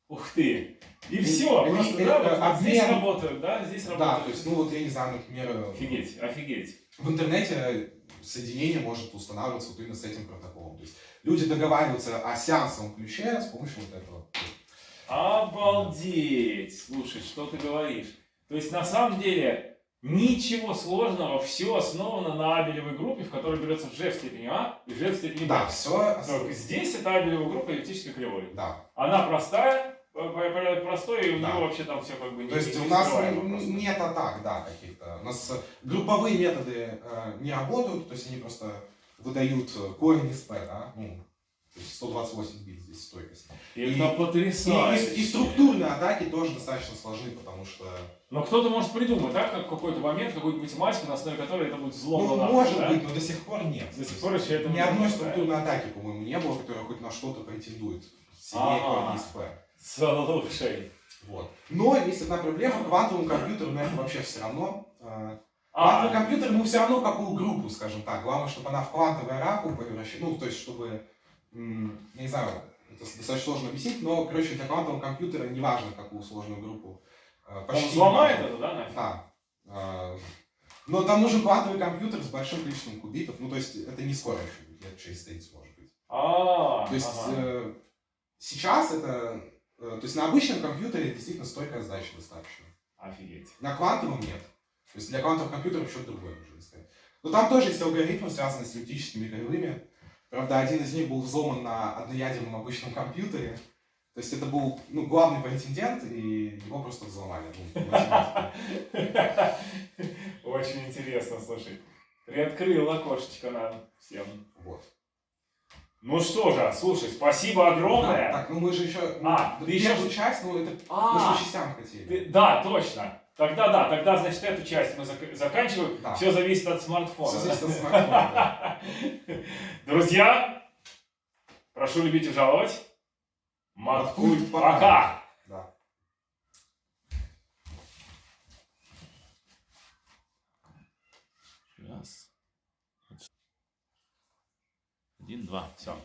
Ух ты. И И- все, и- просто, и- да, э, вот, вот здесь работают, да, здесь Да, работают. то есть, ну вот я не знаю, например, э, Офигеть, офигеть. в интернете соединение может устанавливаться вот именно с этим протоколом. То есть люди договариваются о сеансовом ключе с помощью вот этого. Обалдеть! Слушай, что ты говоришь? То есть на самом деле ничего сложного, все основано на абелевой группе, в которой берется g в степени а и g в степени b. Да, все. Только здесь это абелевая группа эллиптической кривой. Да. Она простая, порядок простой, и у Да. нее вообще там все как бы не То есть не у нас скрываемо н- просто. нет атак, да, каких-то. У нас э, групповые методы э, не работают, то есть они просто выдают э, корень из p, да, ну, то есть 128 бит здесь стойкость. И и- это И, потрясающе. и- и структурные атаки тоже достаточно сложны, потому что, Но кто-то может придумать, да, как какой-то момент, какую-нибудь математику, на основе которой это будет взлом ну, может да? быть, но до сих пор нет. До сих пор еще это Ни одной структурной атаки, по-моему, не было, которая хоть на что-то претендует. Сильнее корень из p. Слушай, Вот. Но есть одна проблема, квантовому компьютеру на это вообще все равно. Э, Квантовый А, компьютер, ну, все равно какую группу, скажем так. Главное, чтобы она в квантовый раку превращалась. Ну, то есть, чтобы, я не знаю, это достаточно сложно объяснить, но, короче, для квантового компьютера неважно, какую сложную группу. э, он почти взломает неважно. это, да, нафиг? Да. А, Но там нужен квантовый компьютер с большим количеством кубитов. Ну, то есть, это не скоро еще будет, лет через 30, может быть. А, То есть, ага. э, сейчас это... э, то есть, на обычном компьютере действительно столько задач достаточно. Офигеть. На квантовом нет. То есть для квантовых компьютеров что-то другое нужно искать. Но там тоже есть алгоритмы, связанные с эллиптическими кривыми. Правда, один из них был взломан на одноядерном обычном компьютере. То есть это был ну, главный претендент, и его просто взломали. Ну. Очень интересно, слушай. Приоткрыл окошечко нам всем. Вот. Ну что же, слушай, спасибо Да, огромное. так, ну мы же еще... ну, А, ты еще- часть, ну это... Мы же А, по частям хотели. ты- да, точно. Тогда да, тогда, значит, эту часть мы зак- заканчиваем. Да. Все зависит от смартфона. Всё зависит от смартфона. Друзья, прошу любить и жаловать. Маткульт пока. Раз. Один, два. Все.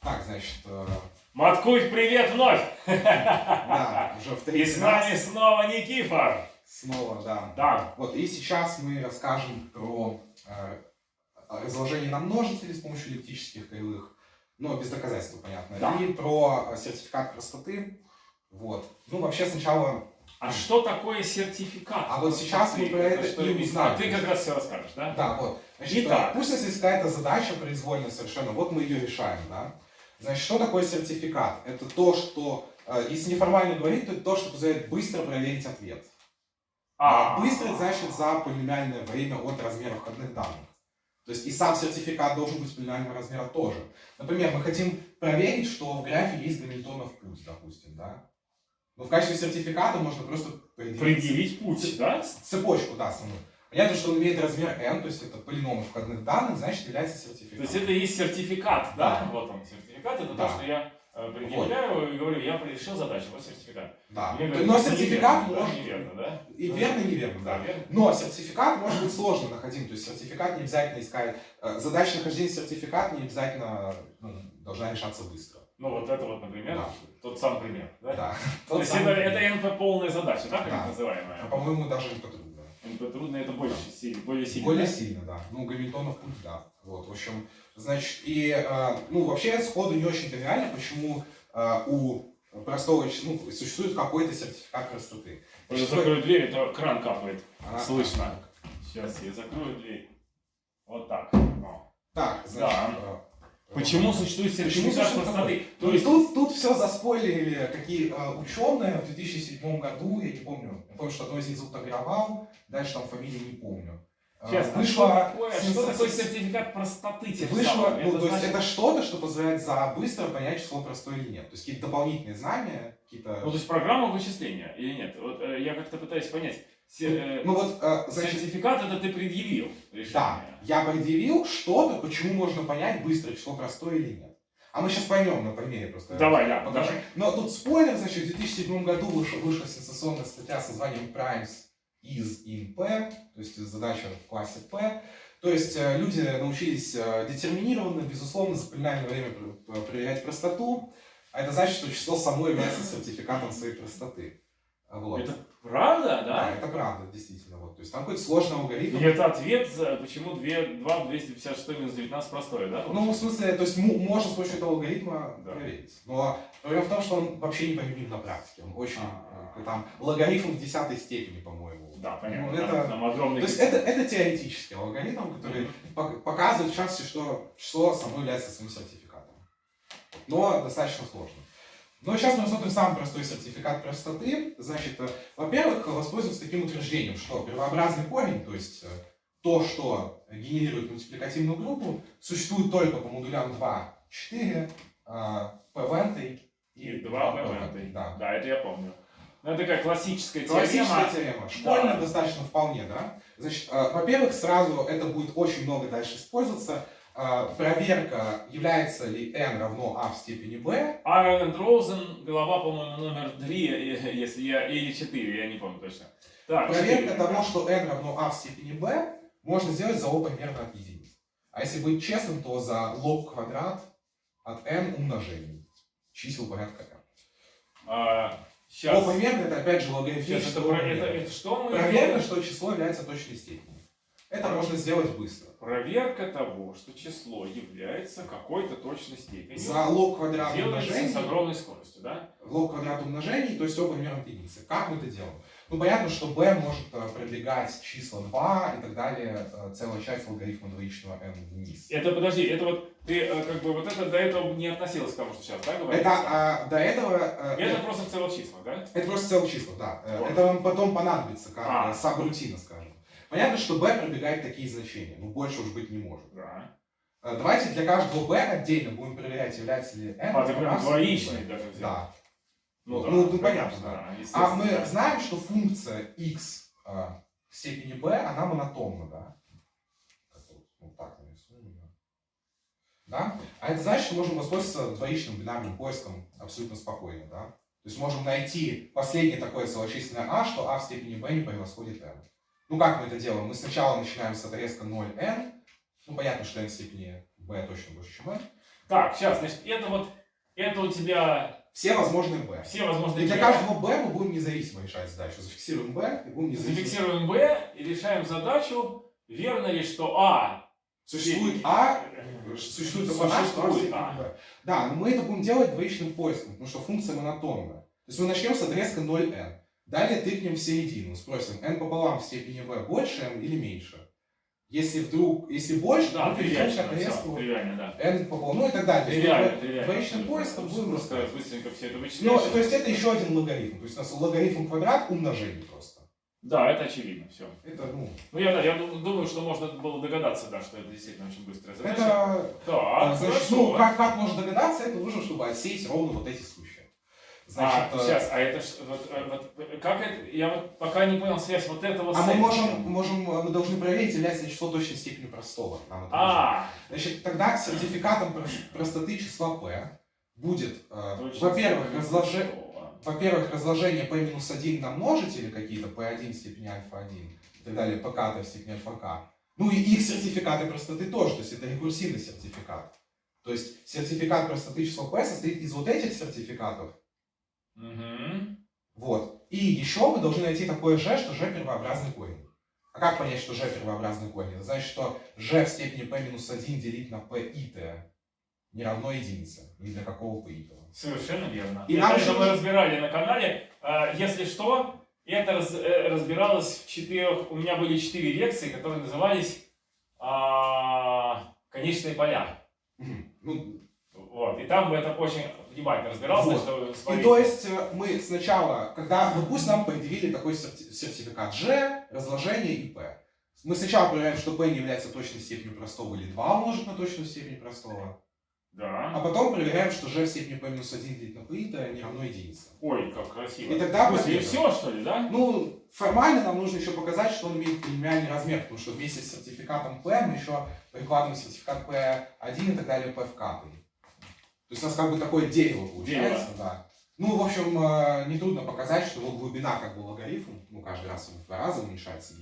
Так, значит, э, Маткульт, привет вновь! да, уже в И третий с нами снова Никифор. снова, да. Да, Вот, и сейчас мы расскажем про э, разложение на множители с помощью эллиптических кривых, но без доказательства, понятно, Да. и про сертификат простоты. Вот. Ну, вообще сначала... А что такое сертификат? А вот сейчас мы про это что и узнаем. А ты как раз все расскажешь, да? Да, вот. Значит, Итак. пусть есть какая-то задача произвольная совершенно, вот мы ее решаем, да. Значит, что такое сертификат? Это то, что, э, если неформально говорить, то это то, что позволяет быстро проверить ответ. А быстро это значит за полиномиальное время от размера входных данных. То есть и сам сертификат должен быть полиномиального размера тоже. Например, мы хотим проверить, что в графе есть Гамильтонов путь, допустим, да? Но в качестве сертификата можно просто предъявить Предъявить путь, да? цепочку, да, саму. Понятно, что он имеет размер n, то есть это полиномы входных данных, значит является То сертификатом. есть это и есть сертификат, да? Да. Вот он, сертификат, это Да. то, что я э, предъявляю и говорю, я решил задачу, вот сертификат. Да. Мне говорят, Но это сертификат неверно, может... Неверно, да? И верно, и неверно, да. Да, верно. Но сертификат может быть сложно находим, то есть сертификат не обязательно искать, э, задача нахождения сертификата не обязательно ну, должна решаться быстро. Ну вот это вот, например, Да. тот сам пример, да? Да. То есть это, это НП полная задача, да, как Да. называемая? А, по-моему, даже. НП трудно, это больше сильно, более сильно. Более да? сильно, да. Ну, Гамильтонов путь, да. Вот, в общем, значит, и, э, ну, вообще сходу не очень тривиально, почему э, у простого, ну, существует какой-то сертификат простоты. Я Значит, закрою дверь, это кран капает. а, Слышно. Сейчас я закрою дверь. Вот так. О. Так, значит... Да. Почему существует сертификат простоты? То То есть есть, тут, тут все заспойлерили, какие э, ученые в 2007 году, я не помню, помню, что одно из них зовут дальше там фамилии не помню. Э, сейчас, а что вышла такое, что такое сертификат простоты? Вышло, ну, то есть значит- это что-то, что позволяет за быстро понять, число простое или нет. То есть какие-то дополнительные знания, какие-то... Ну, то есть программа вычисления или нет? Вот э, я как-то пытаюсь понять. Э, Ну вот, э, значит, Сертификат это ты предъявил решение. да, я предъявил что-то, почему можно понять быстро, число простое или нет. А мы сейчас поймем на примере просто. Давай, да, Покажу. давай. Но тут спойлер, значит, в 2007 году вышла, вышла сенсационная статья с названием Primes is in P, то есть задача в классе P. То есть э, люди научились э, детерминированно, безусловно, за полиномиальное время пр- пр- проверять простоту. А это значит, что число само является сертификатом своей простоты. Вот. Это правда, Да, да? это правда, действительно. Вот. То есть там какой-то сложный алгоритм. И это ответ, за почему 2, 2 256 минус 19 простое, да? Ну, в смысле, то есть можно с помощью этого алгоритма Да. проверить. Но проблема в том, что он вообще не применим на практике. Он очень, А. э, там, логарифм в десятой степени, по-моему. Да, понятно. Ну, это- Там огромный... То есть это, это теоретический алгоритм, который пок- показывает в частности, что число само является своим сертификатом. Но достаточно сложно. Но сейчас мы рассмотрим самый простой сертификат простоты. Значит, э, во-первых, воспользоваться таким утверждением, что первообразный корень, то есть э, то, что генерирует мультипликативную группу, существует только по модулям 2, 4, p И 2 p Да. Да, это я помню. Ну, это такая классическая Классическая теорема. теорема. Школьная Да. достаточно вполне, да? Значит, э, во-первых, сразу это будет очень много дальше использоваться. А, проверка, является ли n равно a в степени b. Энд Роузен, глава, по-моему, номер 3, если я, или 4, я не помню точно. Так, Проверка четыре. того, что n равно a в степени b, можно сделать за o примерно от единиц. А если быть честным, то за лог квадрат от n умножений чисел порядка n. А, О сейчас, примерно это опять же сейчас логарифмическое это, это, это что мы? Проверка, что число является точной степенью. Это можно сделать быстро. Проверка того, что число является какой-то точной степенью. За лог квадрат умножений с огромной скоростью, да? лог квадрат умножений, то есть оба примерно единицы. Как мы это делаем? Ну, понятно, что b может э, продвигать числа 2 и так далее, э, целая часть логарифма двоичного n вниз. Это, подожди, это вот, ты э, как бы вот это до этого не относилось к тому, что сейчас, да, говоришь? Это а, до этого... э, Это просто в целых числах, да? это просто целых числа, да. Вот. Это вам потом понадобится, как А. сабрутина, скажем. Понятно, что b пробегает такие значения, но больше уж быть не может. Да. Э, Давайте для каждого b отдельно будем проверять, является ли n. А, ты прям двоичный даже взял. Да. Ну, Ну, да, ну, понятно, конечно, да. А мы да. знаем, что функция x э, в степени b, она монотонна, да? Вот, так нарисуем. Да? А это значит, что можем воспользоваться двоичным бинарным поиском абсолютно спокойно, да? То есть можем найти последнее такое целочисленное а, что а в степени b не превосходит n. Ну как мы это делаем? Мы сначала начинаем с отрезка 0n, ну понятно, что n в степени b точно больше, чем n. Так, сейчас, значит, это вот, это у тебя Все возможные b. все возможные... И для b. каждого b мы будем независимо решать задачу. Зафиксируем b и будем независимо. Зафиксируем b и решаем задачу, верно ли, что. Существует а, существует только а, а в Существует а. b. Да, но мы это будем делать двоичным поиском, потому что функция монотонная. То есть мы начнем с отрезка 0n. Далее тыкнем в середину, спросим, n пополам в степени b больше n или меньше. Если вдруг, если больше, Да, мы перейдем к тривиально, да. n пополам, ну и так далее. То есть Тривиально. Двоичным поиском будем рассказывать. быстренько все это Ну, вычислишь. то есть это еще один логарифм. То есть у нас логарифм квадрат умножение просто. Да, это очевидно, все. Это, ну, Ну, я, да, я ду- думаю, что можно было догадаться, да, что это действительно очень быстрая задача. это Так, Значит, хорошо. ну, как, как можно догадаться, это нужно, чтобы отсеять ровно вот эти случаи. Значит, а, сейчас, а это вот, э, вот, э, как это, я вот пока не понял связь вот этого а с мы можем, можем, э, мы должны проверить, является ли число точной степенью простого. Нам это нужно. А, Значит, тогда сертификатом прос- простоты числа p будет, э, во-первых, разложи- во-первых, разложение p минус 1 на множители какие-то, p1 в степени альфа-1 и так далее, pk в степени альфа-k. Ну и их сертификаты простоты тоже, то есть это рекурсивный сертификат. То есть сертификат простоты числа p состоит из вот этих сертификатов, Мгм. Вот. И еще мы должны найти такое g, что g первообразный корень. А как понять, что g первообразный корень? Это значит, что g в степени p минус 1 делить на p и t не равно единице. Ни для какого p и t. Совершенно верно. И это нам еще мы разбирали на канале. А, Если что, это раз- э, разбиралось в четырех... У меня были четыре лекции, которые назывались а, «Конечные поля». Ну, Вот. И там это очень внимательно разбирался, Вот. что и то есть э, мы сначала, когда, ну пусть нам предъявили такой серти- сертификат g, разложение и p. Мы сначала проверяем, что p не является точной степенью простого или 2 умножить на точную степень простого. Да. А потом проверяем, что g в степени p минус 1 делить на p t не равно единице. Ой, как красиво. И тогда и победа. все, что ли, да? Ну, формально нам нужно еще показать, что он имеет полиномиальный размер, потому что вместе с сертификатом P мы еще прикладываем сертификат P1 и так далее P в К. То есть у нас как бы такое дерево получается, да. Ну, в общем, э, нетрудно показать, что его глубина как бы логарифм, ну, каждый раз он в два раза уменьшается.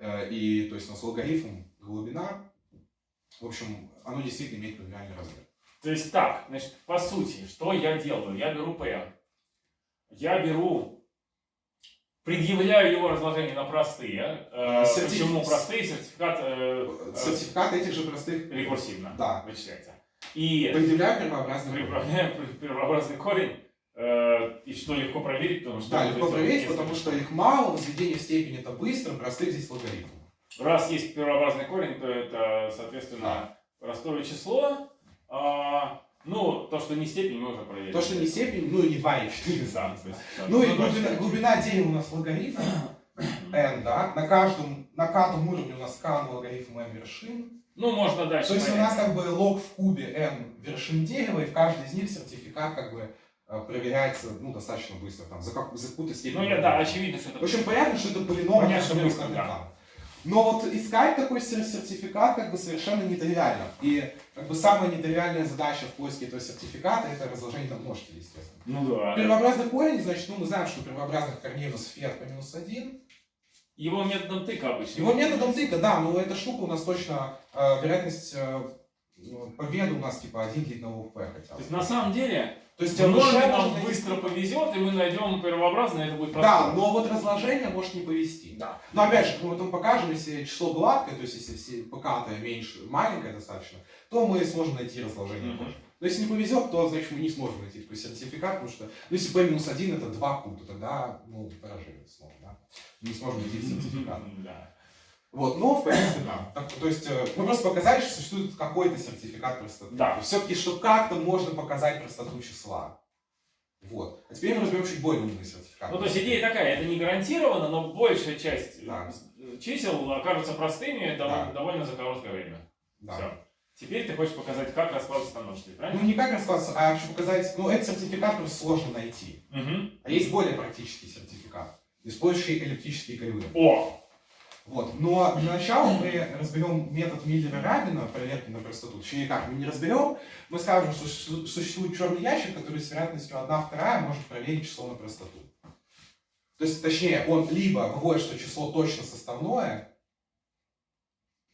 Э, и то есть у нас логарифм, глубина, в общем, оно действительно имеет полиномиальный размер. То есть так, значит, по сути, что я делаю? Я беру P. Я беру, предъявляю его разложение на простые. Э, Сертиф- Почему простые? Сертификат Сертификат этих же простых рекурсивно Да. вычисляется. И предъявляю первообразный корень. первообразный корень, э, и что легко проверить, потому что... Да, легко проверить, несколько потому что их мало, возведение в степень это быстро, простых здесь логарифм. Раз есть первообразный корень, то это, соответственно, простое число. А, ну, то, что не степень, мы уже проверили. То, что не степень, ну и не 2, и 4 Да, сам. то есть, да. Ну и да, глубина, глубина у нас логарифм n, да, на каждом, на каждом уровне у нас k логарифм n вершин. Ну, можно дальше То есть у понять. нас как бы лог в кубе n вершин дерева, и в каждой из них сертификат как бы э, проверяется, ну, достаточно быстро, там, за, как, за какую-то степень. Ну, я, да, очевидно, что это... В общем, понятно, что это полином Понятно, размером быстро, да. Но вот искать такой сер- сертификат как бы совершенно нетривиально. И как бы самая нетривиальная задача в поиске этого сертификата это разложение на множители, естественно. Ну да. Первообразный корень, значит, ну мы знаем, что первообразных корней у нас по минус 1. Его методом тыка обычно. Его методом тыка, да, но эта штука у нас точно, э, вероятность э, ну, победы у нас типа 1 делить на p хотя То бы. есть на самом деле То есть в норме нам найти- быстро повезет, и мы найдем первообразное, это будет Да, простое. но вот разложение может не повести. Да. Но опять же, мы потом покажем, если число гладкое, то есть если все ПК меньше, маленькое достаточно, то мы сможем найти разложение Мгм. тоже. Но если не повезет, то значит мы не сможем найти такой сертификат, потому что ну, если P-1 это 2 Q, то тогда ну, поражение снова, да. Не сможем найти сертификат. Да. Вот, но в принципе, да. Так, то есть э, мы просто показали, что существует какой-то сертификат простоты. Да. Все-таки, что как-то можно показать простоту числа. Вот. А теперь мы разберем чуть более умный сертификат. Ну, то есть идея такая, это не гарантированно, но большая часть Да. э, чисел окажутся простыми довольно, Да. довольно за короткое время. Да. Все. Теперь ты хочешь показать, как раскладываться на множители, Ну, правильно? не как раскладываться, а хочу показать, ну, этот сертификат просто сложно найти. Мгм. А есть более практический сертификат, использующий эллиптические кривые. О! Вот. Но для начала мы разберем метод Миллера-Рабина, проверки на простоту. Точнее, как, мы не разберем, мы скажем, что су- существует черный ящик, который с вероятностью 1 вторая может проверить число на простоту. То есть, точнее, он либо выводит, что число точно составное,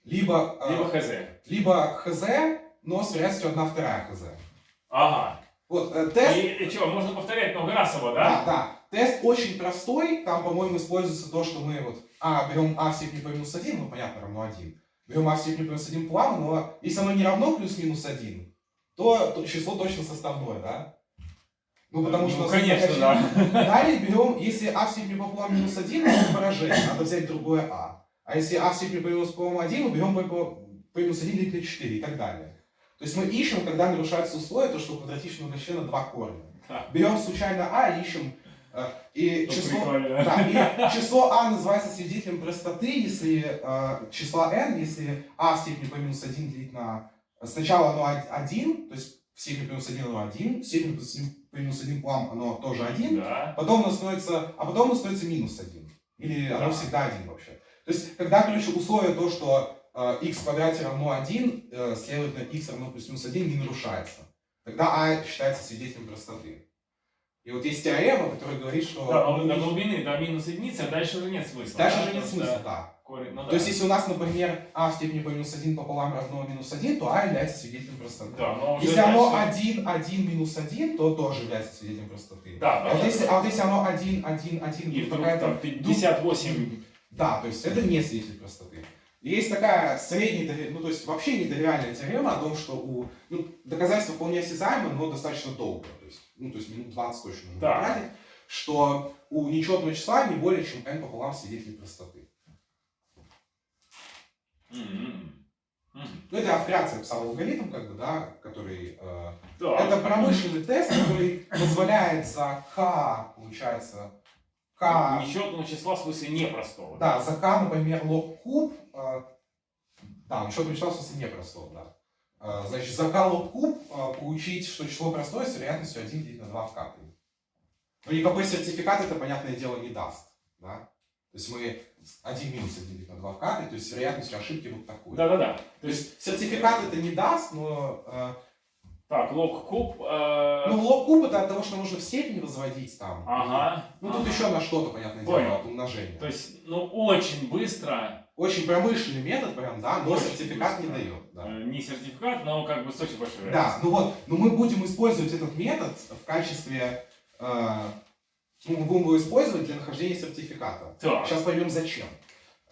либо, э, Либо хз. либо хз, но с вероятностью 1 вторая хз. Ага. Вот, э, тест И, что, можно повторять много раз его, Да, да? да. Тест очень простой. Там, по-моему, используется то, что мы вот а, берем а в степени по минус 1, ну, понятно, равно 1. Берем а в степени по минус 1 плавно, но если оно не равно плюс-минус 1, то, то число точно составное, да? Ну, потому что... Ну, нас конечно, очень- да. Далее берем, если а в степени пополам минус 1, это поражение, надо взять другое а. А если а в степени по минус пополам 1, мы берем по, по, по минус 1 делить на 4 и так далее. То есть мы ищем, когда нарушаются условия, то, что у квадратичного угощения два корня. Да. Берем случайно а и ищем, и Ну, число... прикольно. Да, и число а называется свидетелем простоты, если э, числа n, если а в степени по минус 1 делить на... Сначала оно 1, то есть в степени по минус 1 оно 1, в степени по минус 1 плам оно тоже 1, Да. потом оно становится, а потом оно становится минус 1. Или оно Да. всегда 1 вообще. То есть, когда, короче, условие то, что э, x в квадрате равно 1, э, следовательно, x равно плюс-минус 1 не нарушается. Тогда а считается свидетелем простоты. И вот есть теорема, которая говорит, что... Да, но до глубины, до минус единицы, а дальше уже нет смысла. Дальше да, же нет смысла, да. корень- ну То да. есть, если у нас, например, а в степени по минус 1 пополам равно минус 1, то а является свидетелем простоты. Да, но уже Если оно дальше- 1, 1, минус 1, то тоже является свидетелем простоты. Да, А вот если, а вот если оно 1, 1, 1, И какая-то там 58 Да, то есть это не свидетель простоты. Есть такая средняя, ну то есть вообще нетривиальная теорема о том, что у ну, доказательства вполне осязаемо, но достаточно долго, то есть, ну то есть минут 20 точно нужно Да. потратить, что у нечетного числа не более чем n пополам свидетелей простоты. М. Ну это вкратце описал алгоритм, как бы, да, который э, Так. это промышленный тест, который позволяет за k, получается, k Нечетного числа в смысле непростого. Да, за k, например, лог куб, э, да, еще числа в смысле непростого, да. Э, значит, за лог куб э, получить, что число простое с вероятностью 1 делить на 2 в k. Но никакой сертификат это, понятное дело, не даст, да. То есть мы 1 минус 1 делить на 2 в k, то есть с вероятностью ошибки вот такую. Да-да-да. То есть сертификат это не даст, но э, Так, лог куб. э, ну, лог куб это от того, что нужно в степень возводить там. Ага. Ну тут ага. еще на что-то, понятное Понял. дело, от умножения. То есть, ну, очень быстро. Очень промышленный метод, прям, да, но Очень сертификат не дает. Да. э, Не сертификат, но как бы с очень большой Да, ну вот, но мы будем использовать этот метод в качестве, э, ну, мы будем его использовать для нахождения сертификата. Так. Сейчас поймем зачем.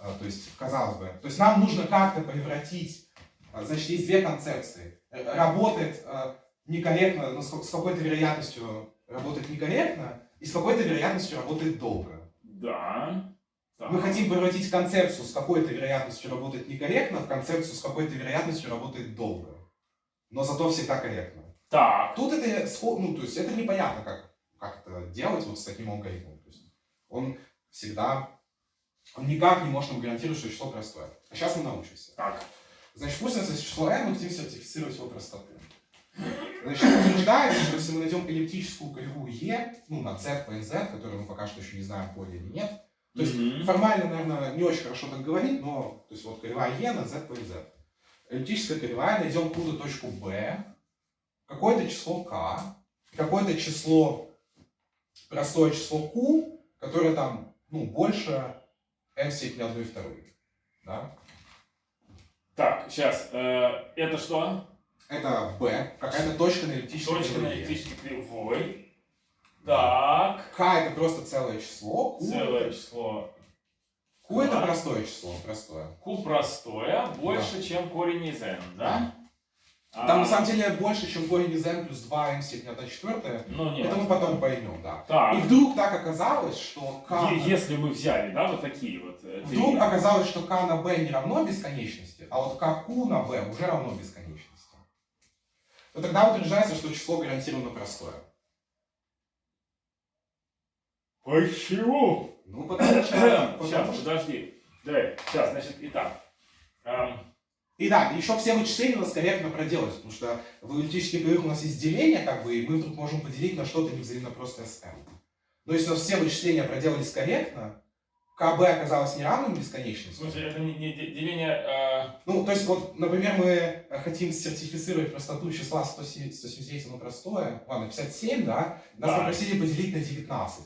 Э, то есть, казалось бы, то есть нам нужно как-то превратить, э, значит, есть две концепции. Э, Работает э, некорректно, с ка- с какой-то вероятностью работает некорректно, и с какой-то вероятностью работает долго. Да. Так. Мы хотим превратить концепцию с какой-то вероятностью работает некорректно в концепцию с какой-то вероятностью работает долго. Но зато всегда корректно. Так. Тут это, ну, то есть это непонятно, как, как это делать вот с таким алгоритмом. То есть он всегда, он никак не может нам гарантировать, что число простое. А сейчас мы научимся. Так. Значит, пусть есть число n, мы хотим сертифицировать его простоту. Значит, утверждается, что если мы найдем эллиптическую кривую e, ну, на z по nz, которую мы пока что еще не знаем, поле или нет, То есть Мгм. формально, наверное, не очень хорошо так говорить, но то есть вот кривая e на z плюс z. Эллиптическая кривая, найдем какую-то точку b, какое-то число k, какое-то число, простое число q, которое там, ну, больше m степени 1 и 2. Да? Так, сейчас, это что? Это b, какая-то точка на эллиптической Точка на кривой. эллиптической кривой. Так, k это просто целое число, q, целое число. q это Да. простое число, простое. Q простое, больше, чем корень из n, да? А, Там на самом деле больше, чем корень из n плюс 2 m в степени 1 четвертая. Ну, нет. Это мы потом поймем, да. Так, И вдруг так оказалось, что k... е- если мы взяли, да, вот такие вот э, три. Вдруг оказалось, что k на b не равно бесконечности, а вот kq на b уже равно бесконечности. То тогда утверждается, что число гарантированно простое. Почему? Ну, потому что... Сейчас, подожди. Давай, сейчас, значит, итак. И да, еще все вычисления у нас корректно проделать, потому что в эллиптических кривых у нас есть деление, как бы, и мы вдруг можем поделить на что-то невзаимно простое с m. Но если у нас все вычисления проделались корректно, kb оказалось неравным в бесконечности. смысле, это не, не де- деление... э, Ну, то есть, вот, например, мы хотим сертифицировать простоту числа 107 179, оно простое, ладно, 57, да? Нас Да. попросили поделить на 19.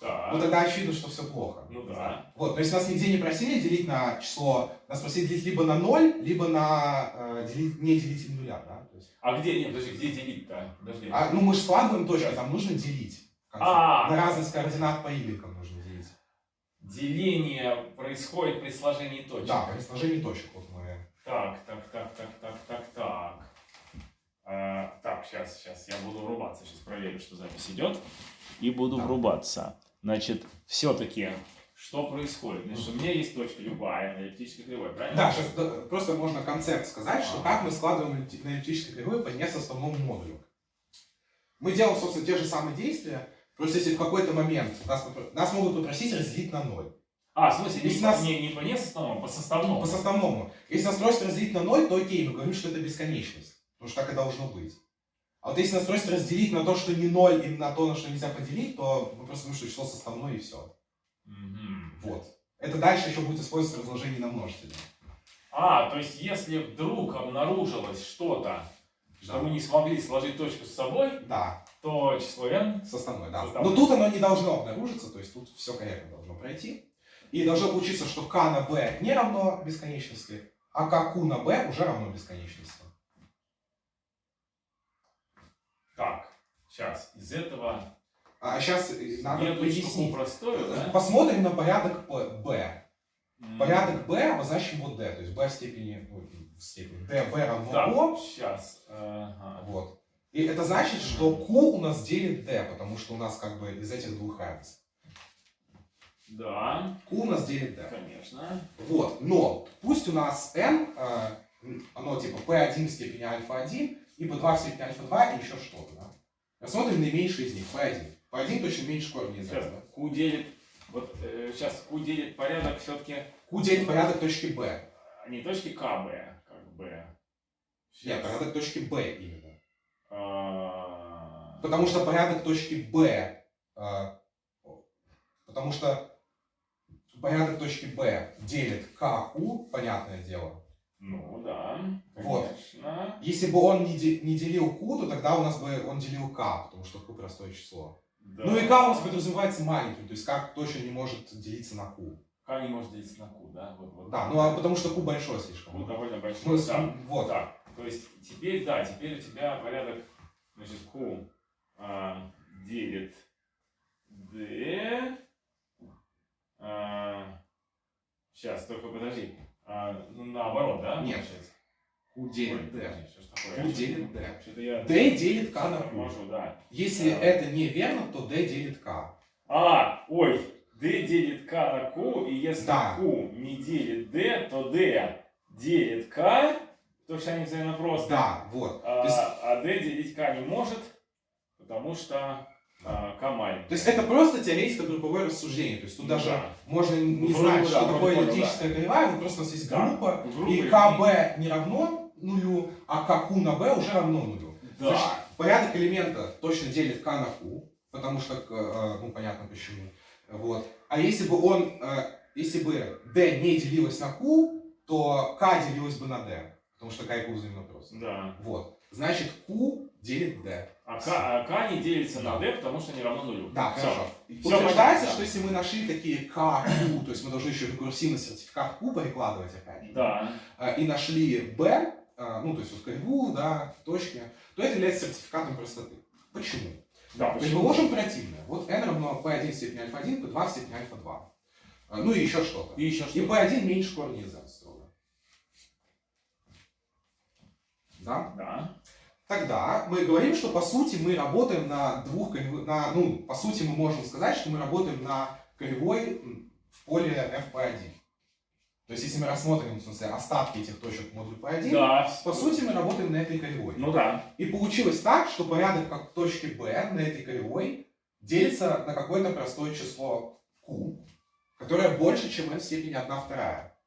Так, Ну, тогда очевидно, что все плохо. Ну да. Вот, но если нас нигде не просили делить на число, нас просили делить либо на 0, либо на э, делить, не делитель нуля, да? То есть, А где, нет, подожди, где делить-то? Подожди. а, ну, мы же складываем точки, там нужно делить. в конце. А. На разность координат по y нужно делить. Деление происходит при сложении точек. Да, при сложении точек. Вот мы... Так, так, так, так, так, так, так. А, так, сейчас, сейчас, я буду врубаться, сейчас проверю, что запись идет. И буду Да. врубаться. Значит, все-таки, что происходит? Значит, у меня есть точка любая на эллиптической кривой, правильно? Да, сейчас просто можно концепт сказать, что Ага. как мы складываем на эллиптической кривой по несоставному модулю. Мы делаем, собственно, те же самые действия, просто если в какой-то момент нас, нас могут попросить разделить на ноль. А, в смысле, не, Если по- нас- не, не по несоставному, а по составному. По составному. Если нас просят разделить на ноль, то окей, мы говорим, что это бесконечность. Потому что так и должно быть. А вот если нас просят разделить на то, что не ноль, и на то, на что нельзя поделить, то мы просто говорим, что число составное и все. Мгм. Вот. Это дальше еще будет использоваться в разложении на множители. А, то есть, если вдруг обнаружилось что-то, что Да. мы не смогли сложить точку с собой, Да, то число n составное, да. Составное. Но тут оно не должно обнаружиться, то есть тут все корректно должно пройти. И должно получиться, что k на b не равно бесконечности, а kq на b уже равно бесконечности. Так, сейчас, из этого А сейчас надо следует пояснить. простую, да? Посмотрим на порядок. М. Порядок b обозначим вот d, то есть b в степени, ну, в степени d, b равно Так, o. сейчас. Ага. Вот. И это значит, что q у нас делит d, потому что у нас как бы из этих двух равенств. Да, q у нас делит d. конечно. Вот, но пусть у нас n, э, оно типа p1 в степени альфа-1, и p2 в степени альфа-2 и еще что-то, да? Рассмотрим наименьший из них, p1. p1 точно меньше корня из Сейчас, этого. Q делит, вот э, сейчас Q делит порядок все-таки q делит порядок точки b. не точки КБ, как бы. Нет, Щас. порядок точки b именно. А, Потому что порядок точки b, э, потому что порядок точки b делит kq, понятное дело. Ну да, Вот. конечно. Если бы он не, де- не делил q, то тогда у нас бы он делил k, потому что q простое число. Да. Ну и k у нас подразумевается маленьким, то есть k точно не может делиться на q. К не может делиться на Q, да? Вот, вот. Да, ну а потому что q большой слишком. Q довольно Ну, большой. с- да. вот. Так, то есть теперь, да, теперь у тебя порядок, значит, Q а, делит D. сейчас, только подожди. А, ну, наоборот, да? Нет. получается? q Ой, делит d. подожди, делит d. Я... d делит k на q. Да. Если Да. это неверно, то d делит k. А, ой, D делит K на Q, и если Да. Q не делит D, то D делит K, потому что они взаимно просто. Да, вот. А, То есть, а D делить K не может, потому что а, маленький. то есть это просто теоретико-групповое рассуждение. То есть тут Ну даже да. можно не Ну, знать, вроде что да, такое понял, эллиптическая кривая, вот просто у нас есть Да. группа, Группа и КБ не равно нулю, а КQ на B уже равно нулю. Значит, Да. порядок элемента точно делит К на Q, потому что, э, ну, понятно почему. Вот. А если бы он, э, если бы d не делилось на q, то k делилось бы на d. Потому что k и q взаимно просто. Да. Вот. Значит, q делит d. А К, а К не делится на D, потому что не равно нулю. Да, Всё. хорошо. Утверждается, понятно, что если мы нашли такие k, q, то есть мы должны еще рекурсивный сертификат q перекладывать опять же, Да. э, и нашли b, э, ну то есть вот кривую, да, точки, то это является сертификатом простоты. Почему? Да, Предположим противное. Вот n равно p1 в степени альфа-1, p2 в степени альфа-2. Э, Ну и еще что-то. И еще И что? p1 меньше корня из n строго. Да? Да. Тогда мы говорим, что по сути мы работаем на двух на, ну, по сути мы можем сказать, что мы работаем на кривой м, в поле fp1. То есть если мы рассмотрим, в смысле, остатки этих точек в модуле p1, Да. по сути мы работаем на этой кривой. Ну да. И получилось так, что порядок как точки b на этой кривой делится на какое-то простое число q, которое больше, чем n в степени 1 вторая.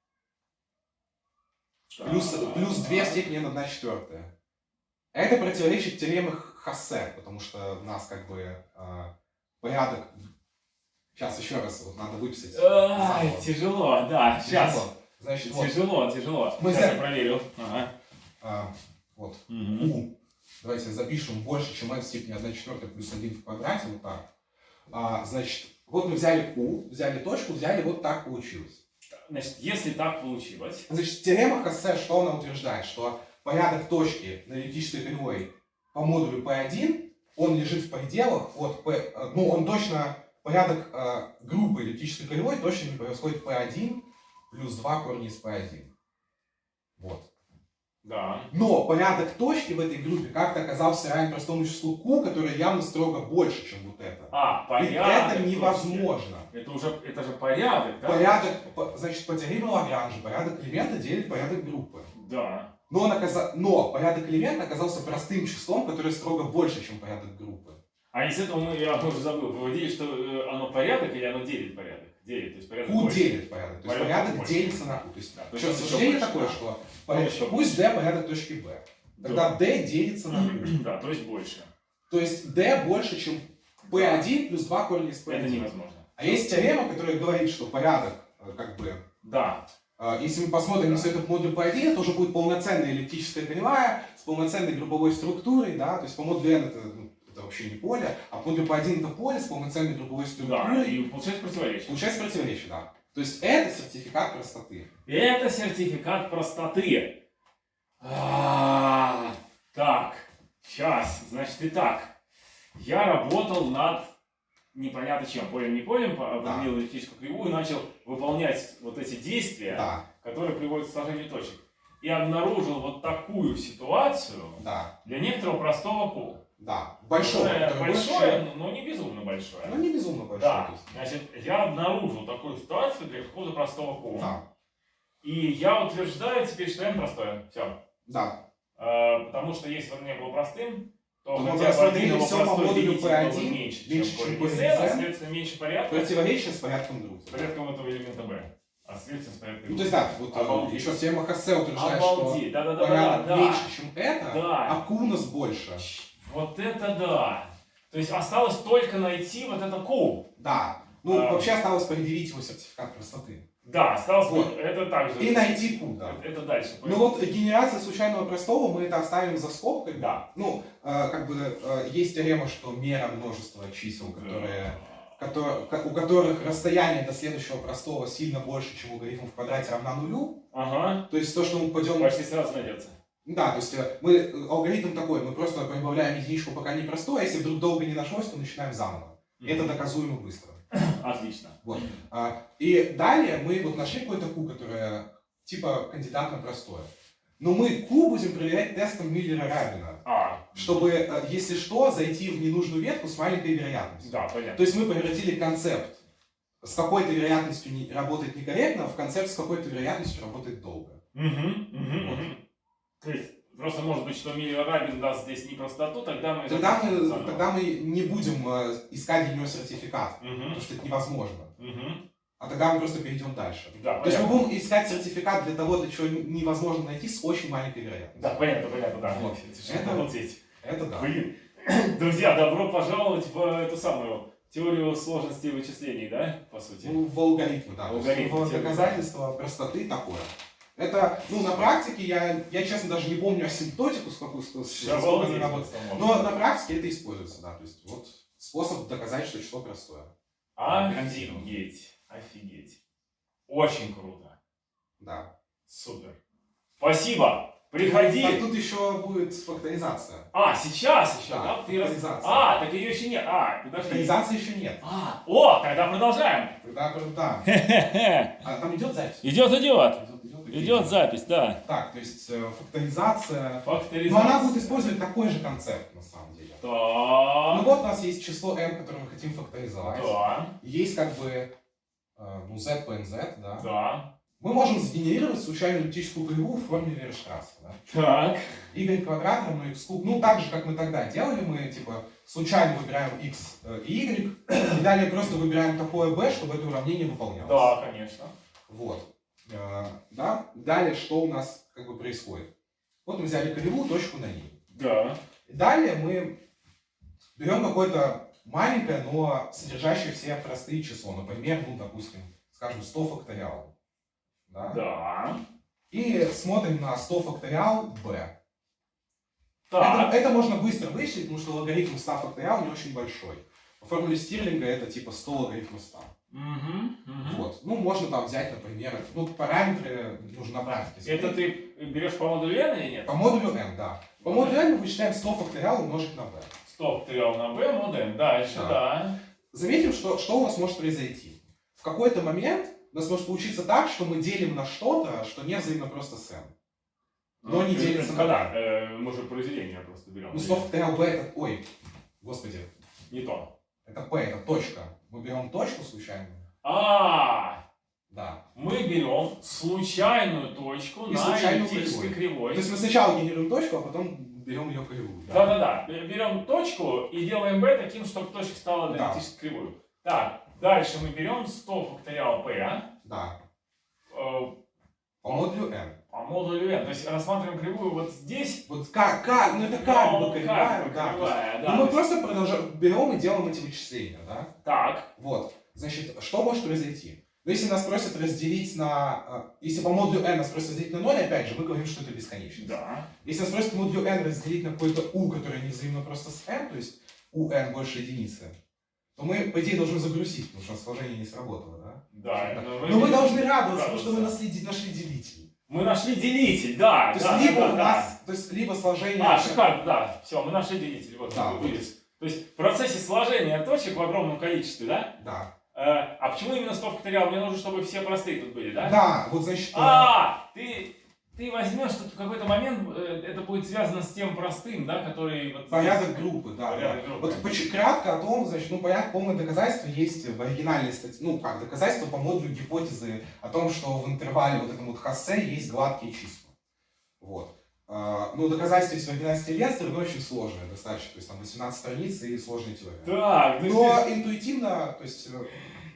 Плюс, плюс 2 в степени n 1 четвертая. Это противоречит теореме Хассе, потому что у нас как бы э, порядок... Сейчас еще раз вот надо выписать. Ай, заново. тяжело, да. Сейчас. Тяжело. Значит, вот, Тяжело, тяжело. Мы Сейчас за- я проверил. Ага. а, вот q. Давайте запишем больше, чем n в степени 1 четвертая плюс 1 в квадрате, вот так. А, значит, вот мы взяли q, взяли точку, взяли, вот так получилось. Значит, если так получилось, Значит, теорема Хассе, что она утверждает? Что порядок точки на эллиптической кривой по модулю P1, он лежит в пределах от P, э, ну, он точно, порядок э, группы эллиптической кривой точно не происходит P1 плюс 2 корня из P1. Вот. да. Но порядок точки в этой группе как-то оказался равен простому числу Q, которое явно строго больше, чем вот это. А, И порядок. это точки. невозможно. Это уже, это же порядок, да? Порядок, по- значит, по теореме Лагранжа порядок элемента делит порядок группы. Да. Но, он оказа- Но порядок элемента оказался простым числом, которое строго больше, чем порядок группы. А из этого мы, я уже забыл, выводили, что э, оно порядок или оно делит порядок? Делит, то есть порядок Q больше. делит порядок. То есть Порядок порядок больше. делится на Q. То есть, Да, то есть больше, такое, да. что порядок- еще пусть D порядок точки B. Тогда D делится на Q. Да, то есть больше. То есть D больше, чем P1 плюс 2 корня из Это P1. невозможно. А есть теорема, которая говорит, что порядок, э, как бы, Да. Э, если мы посмотрим на Да. все это в модуль P1, это уже будет полноценная эллиптическая кривая с полноценной групповой структурой, да, то есть по модулю N это, ну, это вообще не поле, а по модулю P1 это поле с полноценной групповой Да, структурой. и получается противоречие. Получается противоречие, да. То есть это сертификат простоты. Это сертификат простоты. А, Так, сейчас, значит, итак. Я работал над непонятно чем, полем не полем, по- Да. определил эллиптическую кривую, начал выполнять вот эти действия, Да, которые приводят к сложению точек. И обнаружил вот такую ситуацию да, для некоторого простого ку. да. Большое, Которое большое, но не безумно большое. Ну, не безумно большое. Да, значит, я обнаружил такую ситуацию для какого-то простого ку. Да, И я утверждаю теперь, что n простое. Все. да. потому что если бы он не был простым, то мы хотя по простой бы P1, меньше, меньше, чем чем корень а следовательно меньше порядка Противоречие с порядком с группы. порядком этого элемента b. А следовательно с порядком Ну, то есть, да, вот э, Обалдеть. еще теорема Хассе утверждает, что Обалдеть, да-да-да, порядок да, меньше, чем это, Да. а Q у нас больше. Вот это да. То есть осталось только найти вот это q. Да. Ну, А. вообще осталось предъявить его сертификат простоты. Да, осталось Вот. это также. И найти Q, да. Это дальше. Ну вот генерация случайного простого, мы это оставим за скобкой. Да. Ну, э, как бы э, есть теорема, что мера множества чисел, которые, котор- ко- у которых расстояние до следующего простого сильно больше, чем логарифм в квадрате равна нулю. Ага. То есть то, что мы пойдем... Почти сразу найдется. Да, то есть э, мы, алгоритм такой, мы просто прибавляем единичку, пока не простой, а если вдруг долго не нашлось, то начинаем заново. Это доказуемо быстро. Отлично. А, И далее мы вот нашли какой-то Q, которое типа кандидат на простое. Но мы Q будем проверять тестом Миллера-Рабина, А, чтобы, э, если что, зайти в ненужную ветку с маленькой вероятностью. да, понятно. То есть мы превратили концепт с какой-то вероятностью не, работает некорректно в концепт с какой-то вероятностью работает долго. Мгм, мгм, Вот. мгм. То есть, просто может быть, что Миллер Рабин даст здесь непростоту, тогда мы... Тогда мы, заново. тогда мы не будем э, искать для него сертификат, Мгм, потому что это невозможно. мгм. А тогда мы просто перейдем дальше. Да, То есть мы будем искать сертификат для того, для чего невозможно найти с очень маленькой вероятностью. Да, понятно, понятно, да. Вот. Это Это- обалдеть. Это да. Блин. Друзья, добро пожаловать в эту самую теорию сложности вычислений, да, по сути? Ну, в алгоритмы, да. Алгоритмы, в теория. доказательство простоты такое. Это, ну, на практике я, я честно, даже не помню асимптотику, сколько, сколько, она работает. Но на практике это используется, да. То есть вот способ доказать, что число простое. Офигеть, офигеть. Очень круто. Да. Супер. Спасибо. Приходи. Так тут еще будет факторизация. А, сейчас еще, Да, да? Факторизация. А, так ее еще нет. А, подожди. Факторизации еще нет. А, о, тогда продолжаем. Тогда, да. А там идет запись? Идет, идет. Идет, идет, Идет запись, да. Так, то есть э, факторизация. Факторизация. Но она будет использовать такой же концепт, на самом деле. Ну Так. вот у нас есть число n, которое мы хотим факторизовать. Да, Есть как бы э, ну, z по nz, да. да. Мы можем сгенерировать случайную эллиптическую кривую в форме Вейерштрассе, да. Так. y квадрат равно x куб. Ну, так же, как мы тогда делали, мы, типа, случайно выбираем x э, и y, и далее просто выбираем такое b, чтобы это уравнение выполнялось. Да, конечно. Вот. Э, Да. Далее что у нас как бы происходит? Вот мы взяли кривую, точку на ней. Да. Далее мы берем какое-то маленькое, но содержащее все простые число. Например, ну, допустим, скажем, 100 факториал. Да? Да. И смотрим на 100 факториал b. Так. Это, это можно быстро вычислить, потому что логарифм 100 факториал не очень большой. По формуле Стирлинга это типа 100 логарифма 100. Вот. Ну, можно там взять, например, ну, параметры нужно на практике. Это ты берешь по модулю n или нет? По модулю n, да. По модулю n мы вычисляем 100 факториал умножить на b. Стоп, триал на b, мод n. Дальше, Да. да. Заметим, что, что у нас может произойти. В какой-то момент у нас может получиться так, что мы делим на что-то, что не взаимно просто с n. Но не Э, делится на Когда? Э, Мы же произведение просто берем. Ну, 100 факториал b это... Ой, господи. Не то. Это p, это точка. Мы берем точку случайную. А, Да. мы берем случайную точку И на случайную эллиптической То кривой. есть мы сначала генерируем точку, а потом берем ее кривую. да. Да-да-да. Берем точку и делаем b таким, чтобы точка стала на Да. эллиптической кривой. Так, дальше мы берем 100 факториал p Да. э, По модулю n. по модулю n. То есть рассматриваем кривую вот здесь. Вот как, как, ну это как Ну, бы кривая, как да. кривая, Ну да. мы просто продолжаем, берем и делаем эти вычисления, да. Так, Вот. Значит, что может произойти? Ну, если нас просят разделить на... э, Если по модулю n нас просят разделить на 0, опять же, мы говорим, что это бесконечность. да. Если нас просят по модулю n разделить на какой-то u, который не взаимно просто с n, то есть у n больше единицы, то мы, по идее, должны загрузить, потому что сложение не сработало, да? Да. но Но мы должны радоваться, потому что мы нашли, нашли делитель. Мы нашли делитель, да. То да, есть либо да, у да. нас, то есть либо сложение... А, шикарно, да. Все, мы нашли делитель. Вот, Да, вылез. То есть в процессе сложения точек в огромном количестве, да? Да. Э, а почему именно 100 факториал? Мне нужно, чтобы все простые тут были, да? Да, вот значит... А, ты, ты возьмешь, что в какой-то момент э, это будет связано с тем простым, да, который... Вот Порядок здесь. группы, да. Порядок да. группы. Вот поч- кратко о том, значит, ну, понятно, полное доказательство есть в оригинальной статье, ну, как доказательство по модулю гипотезы о том, что в интервале вот этом вот Хассе есть гладкие числа. Вот. А, Ну, доказательство есть в оригинальной Ленстера, но очень сложное достаточно, то есть там 18 страниц и сложная теория. Так, есть Но ты- интуитивно, то есть, э,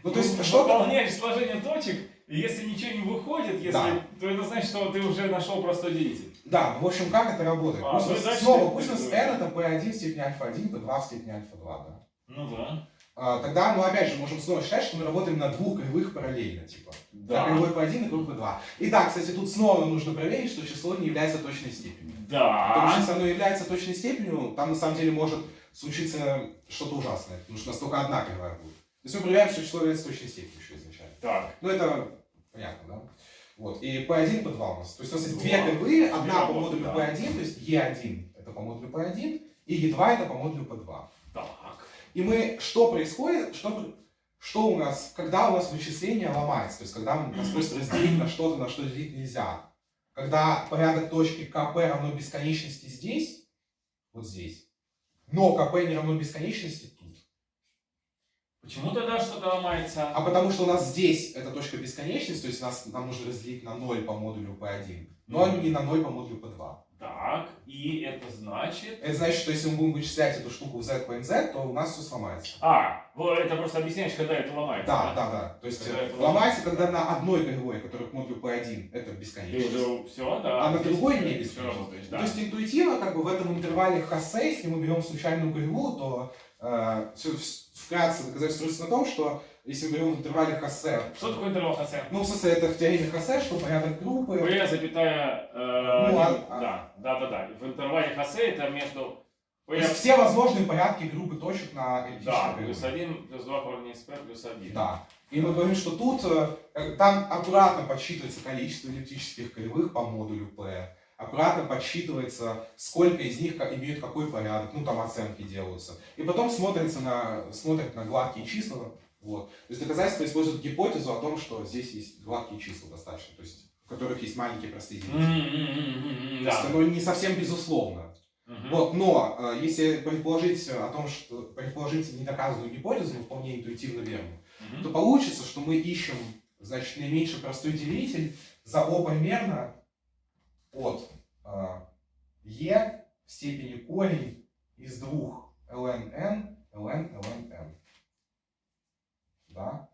ну, то ну, есть что-то... выполняешь сложение точек, и если ничего не выходит, если, Да. то это значит, что ты уже нашел простой делитель. Да, в общем, как это работает? А, Пусть ну и снова, ты- пусть у нас ты- n это p1 в степени альфа-1, p2 в степени альфа-2, да? Ну да. А, Тогда, ну, опять же, можем снова считать, что мы работаем на двух кривых параллельно, типа. Да. Кривой p1 и кривой p2. Итак, кстати, тут снова нужно проверить, что число не является точной степенью. Потому что Да. если оно является точной степенью, там на самом деле может случиться что-то ужасное, потому что у нас только одна кривая будет. То есть мы проверяем, что число является точной степенью еще изначально. Так. Ну это понятно, да? Вот. И P1, P2 у нас. То есть у нас есть две кривые, одна по модулю да. P1, то есть E1 это по модулю P1, и E2 это по модулю P2. Так. И мы, что происходит, что, что у нас, когда у нас вычисление ломается, то есть когда у нас просто разделить на что-то, на что делить нельзя. Когда порядок точки КП равно бесконечности здесь, вот здесь, но КП не равно бесконечности. Почему тогда что-то ломается? А потому что у нас здесь эта точка бесконечности, то есть нас, нам нужно разделить на 0 по модулю P1, но Мгм. не на 0 по модулю P2. Так, и это значит... Это значит, что если мы будем вычислять эту штуку в z по nz, то у нас все сломается. А, вот это просто объясняешь, когда это ломается. Да, да, да. То есть Когда э, ломается, когда на одной кривой, которая к модулю P1, это бесконечность. уже все, да. А на другой не бесконечность. да. То есть интуитивно, как бы в этом интервале Хассе, если мы берем случайную кривую, то э, всё- вс- вкратце доказательство строится на том, что если мы берем в интервале Хассе, Что такое интервал Хассе? ну, в смысле, это в теореме Хассе, что порядок группы, P, запятая... э, Ну, а- не- да, да, да, да. В интервале Хассе это между... то есть все возможные порядки группы точек на да, эллиптической плюс. 1, плюс 2 корня из P, плюс 1. Да. И мы говорим, что тут э, там аккуратно подсчитывается количество эллиптических кривых по модулю P, аккуратно подсчитывается, сколько из них имеют какой порядок, ну там оценки делаются. И потом смотрится на, смотрят на гладкие числа. Вот. То есть доказательство использует гипотезу о том, что здесь есть гладкие числа достаточно, то есть у которых есть маленькие простые единицы. М-м-м-м-м, То есть Да. оно не совсем безусловно. Мгм. Вот, но э, если предположить о том, что предположить недоказанную гипотезу, но вполне интуитивно верную, Мгм. то получится, что мы ищем, значит, наименьший простой делитель за О примерно от Е в степени корень из двух ln n, ln, ln n. Да?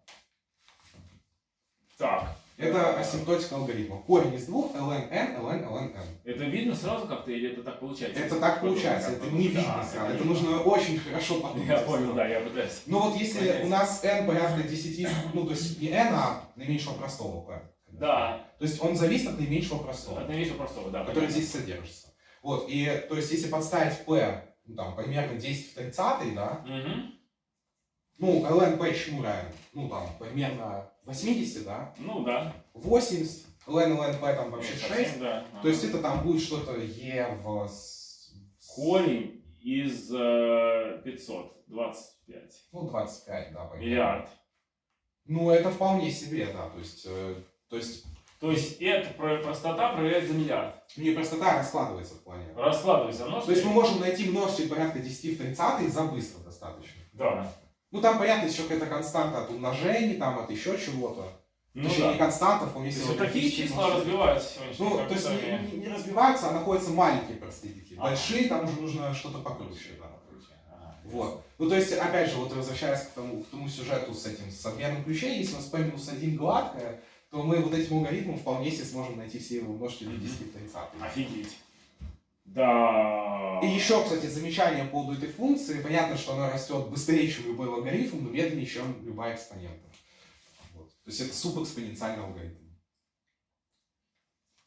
Так. Это асимптотика алгоритма. Корень из двух ln n, ln, ln n. Это видно сразу как-то или это так получается? Это так получается, это не Да, видно сразу. Это не нужно очень хорошо видно. подумать. Я понял, да, я пытаюсь. Ну вот если Понять. у нас n порядка 10, ну то есть не n, а наименьшего простого p. Да, То есть он зависит от наименьшего простого, от наименьшего простого, да. который здесь содержится. Вот, и то есть если подставить p, ну там примерно 10 в 30, да, Мгм. ну ln p чему равен? Ну там примерно 80, да, Ну да. 80, ln ln p там вообще Ну, 6, совсем, да. то есть это там будет что-то e в... Корень из э, 500, 25. Ну 25, да, примерно. Миллиард. Ну это вполне себе, да, то есть... э, то есть То есть эта про- простота проверяется за миллиард. не простота раскладывается в плане. Раскладывается множество. То есть мы можем найти множитель порядка 10 в 30 за быстро достаточно. Да. Ну там, понятно, еще какая-то константа от умножений, там от еще чего-то. Ну Точнее, не да. константа, вполне себе есть вот такие числа множители. развиваются сегодня. Ну, то есть не, не- не разбиваются, а находятся маленькие простые. Ага. Большие, там уже нужно что-то покруче. да. Вот. Ну, то есть, опять же, вот возвращаясь к тому, к тому сюжету с этим, с обменом ключей, если у нас P минус 1 гладкое, то мы вот этим алгоритмом вполне себе сможем найти все его множители Мгм. 10 в 30. Офигеть. Да. И еще, кстати, замечание по поводу этой функции. Понятно, что она растет быстрее, чем любой логарифм, но медленнее, чем любая экспонента. Вот. То есть это субэкспоненциальный алгоритм.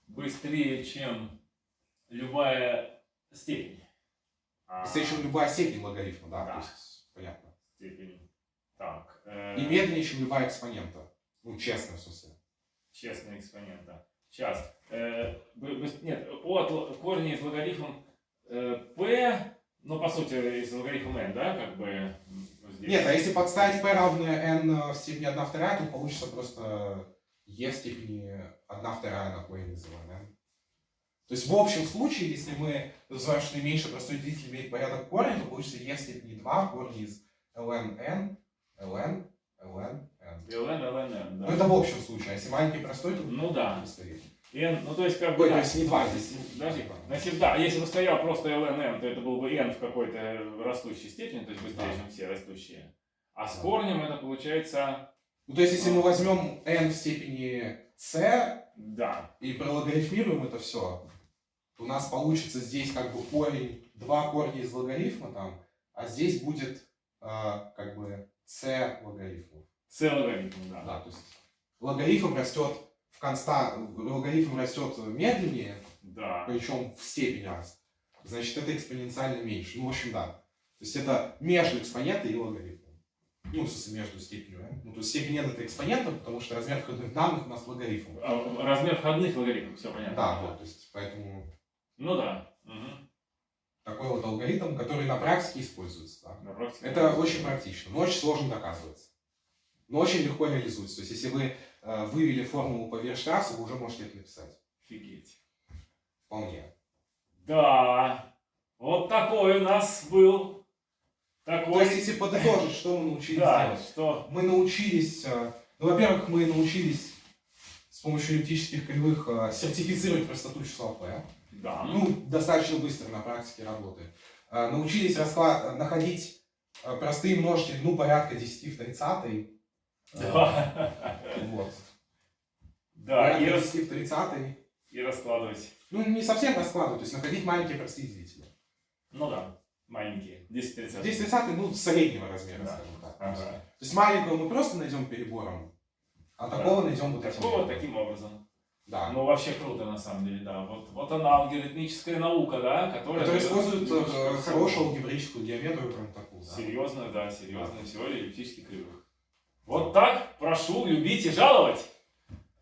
Быстрее, чем любая степень. А, Быстрее, чем любая степень логарифма, да, Да. то есть понятно. Степень. Так. э, И медленнее, чем любая экспонента. Ну, честно, в смысле. Честный экспонента. Сейчас. Э, нет, от корня из логарифма э, p, ну, по сути, из логарифма n, да, как бы здесь. Нет, а если подставить p равное n в степени 1 вторая, то получится просто e в степени 1 вторая на корень называем n. То есть в общем случае, если мы называем, что наименьший простой делитель имеет порядок корня, то получится e в степени 2 корень из ln n, ln, ln. Ln, ln, n, Ну да. это в общем случае, а если маленький простой, то Ну да. быстрее. n, ну, то есть, как бы, Ой, да. то есть не 2 здесь. Подожди, на сем- да, если бы стоял просто ln, n, то это был бы n в какой-то растущей степени, то есть быстрее, Да. чем все растущие. А с Да. корнем это получается, Ну то есть если мы возьмем n в степени c да, и прологарифмируем это все, то у нас получится здесь как бы корень, два корня из логарифма там, а здесь будет а, как бы c логарифмов. C логарифм, да. Да, то есть логарифм растет в констант, логарифм растет медленнее, Да. причем в степени раз. Значит, это экспоненциально меньше. Ну, в общем, да. То есть это между экспонентой и логарифмом. Ну, в смысле, между степенью n. Ну, то есть степень n это экспонента, потому что размер входных данных у нас логарифм. А, Размер входных логарифмов, все понятно. Да, вот, то есть поэтому Ну да. Мгм. такой вот алгоритм, который на практике используется. да. На практике. Это очень практично, но очень сложно доказывается. Но очень легко реализуется. То есть, если вы э, вывели формулу по Вирштрассу, вы уже можете это написать. Офигеть. Вполне. Да. Вот такой у нас был. То Такой. есть, если подытожить, что мы научились да, делать? что? Мы научились, э, ну, во-первых, мы научились с помощью эллиптических кривых э, сертифицировать простоту числа p. Да. Ну, достаточно быстро на практике работает. Э, Научились расклад... находить э, простые множители, ну, порядка 10 в 30. Да. Вот. Да, и, рас- 10 в 30. и раскладывать. Ну, не совсем раскладывать, то есть находить маленькие простые делители. Ну да. маленькие, 10-30. 10-30, ну, среднего размера, Да. скажем так. Ага. То есть маленького мы просто найдем перебором, а Да. такого найдем вот этим. Такого методом. таким образом. Да. Ну, вообще круто, на самом деле, да. Вот, вот она, алгоритмическая наука, да, которая... Который дает использует э, хорошую алгебраическую геометрию, прям такую. да. Серьезно, да, серьезная теория эллиптических кривых. Вот так, прошу, любить и жаловать.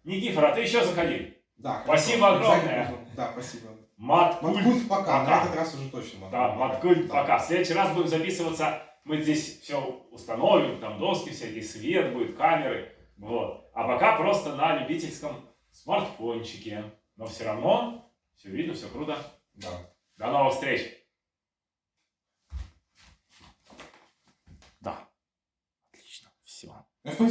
Никифор, а ты еще заходи. Да, Спасибо хорошо. огромное. Да, спасибо. Маткульт. Маткульт пока, Пока. на этот раз уже точно маткульт. Да, маткульт Да. пока. В следующий раз будем записываться, мы здесь все установим, там доски всякие, свет будет, камеры. Вот. А пока просто на любительском смартфончике. Но все равно все видно, все круто. Да. До новых встреч! Merci.